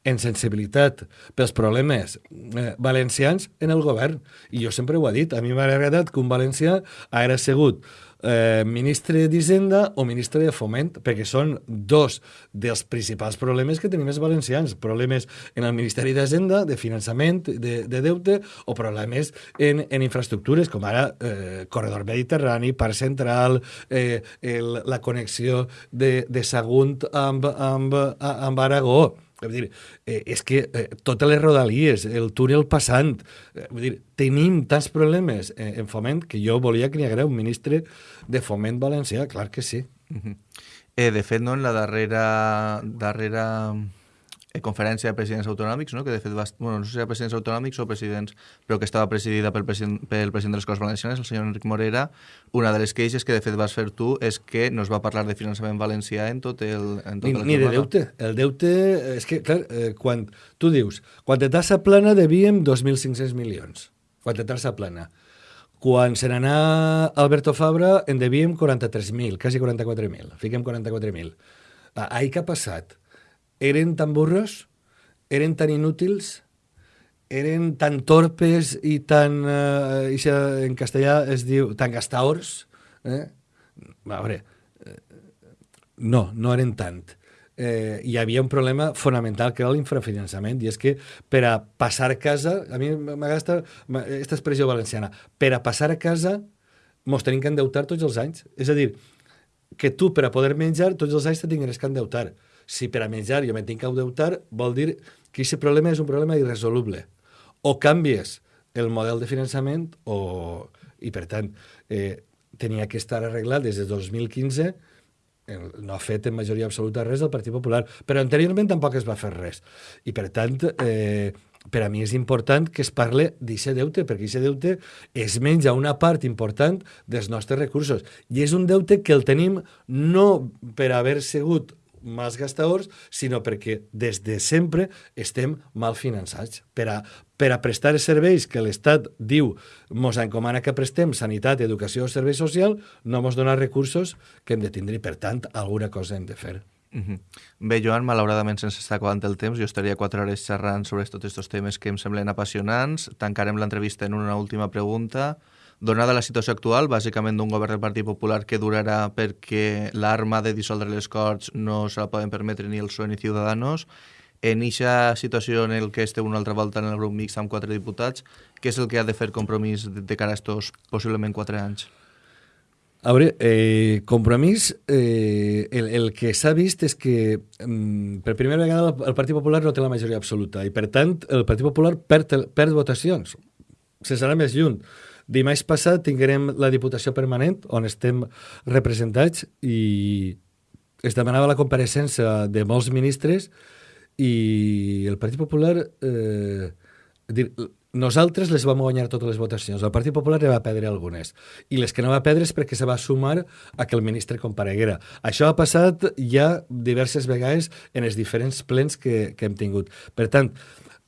en sensibilitat pels problemes eh, valencians en el govern. I jo sempre ho he dit, a mi m'ha agradat que un valencià haguera sigut eh, ministre d'Hisenda o ministre de Foment, perquè són dos dels principals problemes que tenim els valencians. Problemes en el Ministeri d'Hisenda, de finançament, de, de deute, o problemes en, en infraestructures, com ara eh, Corredor Mediterrani, Parc Central, eh, el, la connexió de, de Sagunt amb, amb, amb Aragó Vull dir, eh, és que eh, totes les rodalies, el túnel passant, eh, vull dir, tenim tants problemes eh, en foment que jo volia que hi hagués un ministre de foment valencià, clar que sí. Uh -huh. eh, de fet, no, en la darrera, darrera conferència de presidents autonòmics, no? que de fet va, bueno, no sé si era presidents autonòmics o presidents, però que estava presidida pel president, pel president de les Corts Valencianes, el senyor Enric Morera, una de les queixes que de fet vas fer tu és que no es va parlar de finançament valencià en tot el... En tot ni, el ni de deute. El deute, és que, clar, eh, quan tu dius, quan de tassa plana devíem 2.500 milions, quan de tassa plana. Quan se n'anà Alberto Fabra en devíem 43.000, quasi 44.000, fiquem 44.000. Ah, ahir què ha passat? Eren tan burros, eren tan inútils, eren tan torpes i tan, eh, en castellà es diu, tan gastaors, eh? A veure, eh, no, no eren tant. Eh, hi havia un problema fonamental que era l'infrafinançament i és que per a passar a casa a mi m'agasta aquesta expressió valenciana per a passar a casa mos tenim que endeutar tots els anys és a dir, que tu per a poder menjar tots els anys te tingues que endeutar si per a menjar jo me tinc que endeutar, vol dir que aquest problema és un problema irresoluble. O canvies el model de finançament o... i, per tant, eh, tenia que estar arreglat des de 2015 no ha fet en majoria absoluta res el Partit Popular, però anteriorment tampoc es va fer res. I, per tant, eh, per a mi és important que es parle d'aquest deute, perquè aquest deute es menja una part important dels nostres recursos. I és un deute que el tenim no per haver sigut mals gastadors, sinó perquè des de sempre estem mal finançats. Per a, per a prestar els serveis que l'Estat diu mos encomana que prestem, sanitat, educació o servei social, no mos dona recursos que hem de tindre per tant, alguna cosa hem de fer. Uh -huh. Bé, Joan, malauradament se'ns està acabant el temps. Jo estaria quatre hores xerrant sobre tots aquests temes que em semblen apassionants. Tancarem l'entrevista en una última pregunta. Donada la situació actual, bàsicament d'un govern del Partit Popular que durarà perquè l'arma de dissoldre les Corts no se la poden permetre ni el PSOE ni Ciudadanos, en aquesta situació en el que esteu una altra volta en el grup mix amb quatre diputats, què és el que ha de fer compromís de, de cara a estos possiblement quatre anys? A veure, eh, compromís, eh, el, el que s'ha vist és que mm, per primera vegada el Partit Popular no té la majoria absoluta i per tant el Partit Popular perd, perd votacions. Se serà més lluny. Dimarts passat tinguem la Diputació Permanent, on estem representats, i es demanava la compareixença de molts ministres i el Partit Popular... Eh, dir, nosaltres les vam guanyar totes les votacions. El Partit Popular ne va perdre algunes. I les que no va perdre és perquè se va sumar a que el ministre compareguera. Això ha passat ja diverses vegades en els diferents plens que, que hem tingut. Per tant,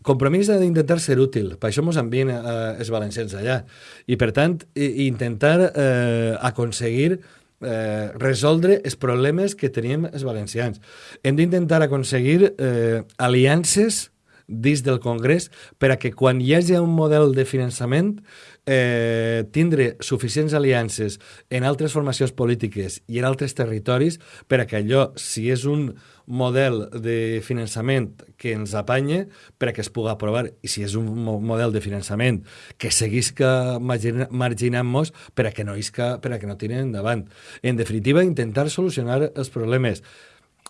compromís d'intentar ser útil, per això ens envien eh, els valencians allà, i per tant intentar eh, aconseguir eh, resoldre els problemes que tenim els valencians. Hem d'intentar aconseguir eh, aliances dins del Congrés per a que quan hi hagi un model de finançament eh, tindre suficients aliances en altres formacions polítiques i en altres territoris per a que allò, si és un model de finançament que ens apanye per a que es pugui aprovar i si és un model de finançament que seguisca marginant-nos per a que no isca, per a que no tiren endavant. En definitiva, intentar solucionar els problemes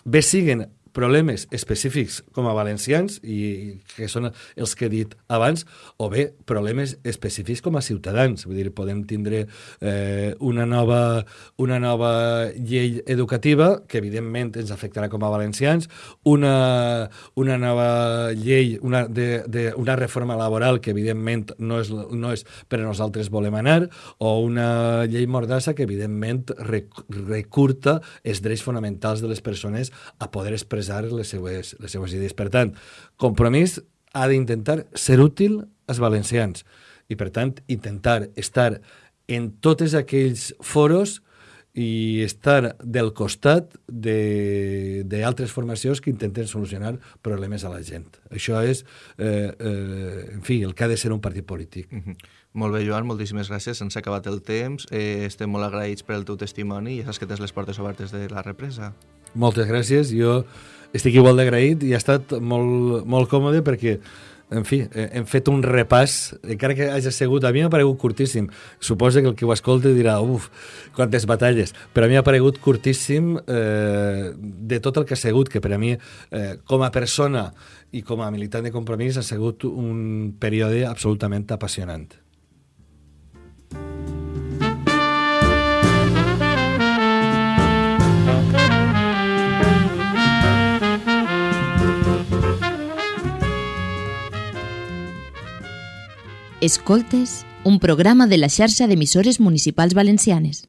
bé siguen problemes específics com a valencians, i que són els que he dit abans, o bé problemes específics com a ciutadans. Vull dir, podem tindre eh, una, nova, una nova llei educativa que evidentment ens afectarà com a valencians, una, una nova llei, una, de, de, una reforma laboral que evidentment no és, no és per a nosaltres volem anar, o una llei mordassa que evidentment recurta els drets fonamentals de les persones a poder expressar les seues, les seues idees. Per tant, compromís ha d'intentar ser útil als valencians i, per tant, intentar estar en tots aquells foros i estar del costat d'altres formacions que intenten solucionar problemes a la gent. Això és, eh, eh, en fi, el que ha de ser un partit polític. Mm -hmm. Molt bé, Joan, moltíssimes gràcies. Ens ha acabat el temps. Eh, estem molt agraïts per el teu testimoni i ja saps que tens les portes obertes de la represa. Moltes gràcies. Jo estic igual d'agraït i ha estat molt, molt còmode perquè en fi, eh, hem fet un repàs, encara que hagi sigut, a mi m'ha paregut curtíssim. Suposa que el que ho escolta dirà, uf, quantes batalles. Però a mi m'ha paregut curtíssim eh, de tot el que ha sigut, que per a mi, eh, com a persona i com a militant de compromís, ha sigut un període absolutament apassionant. Escoltes, un programa de la xarxa d'emissores municipals valencianes.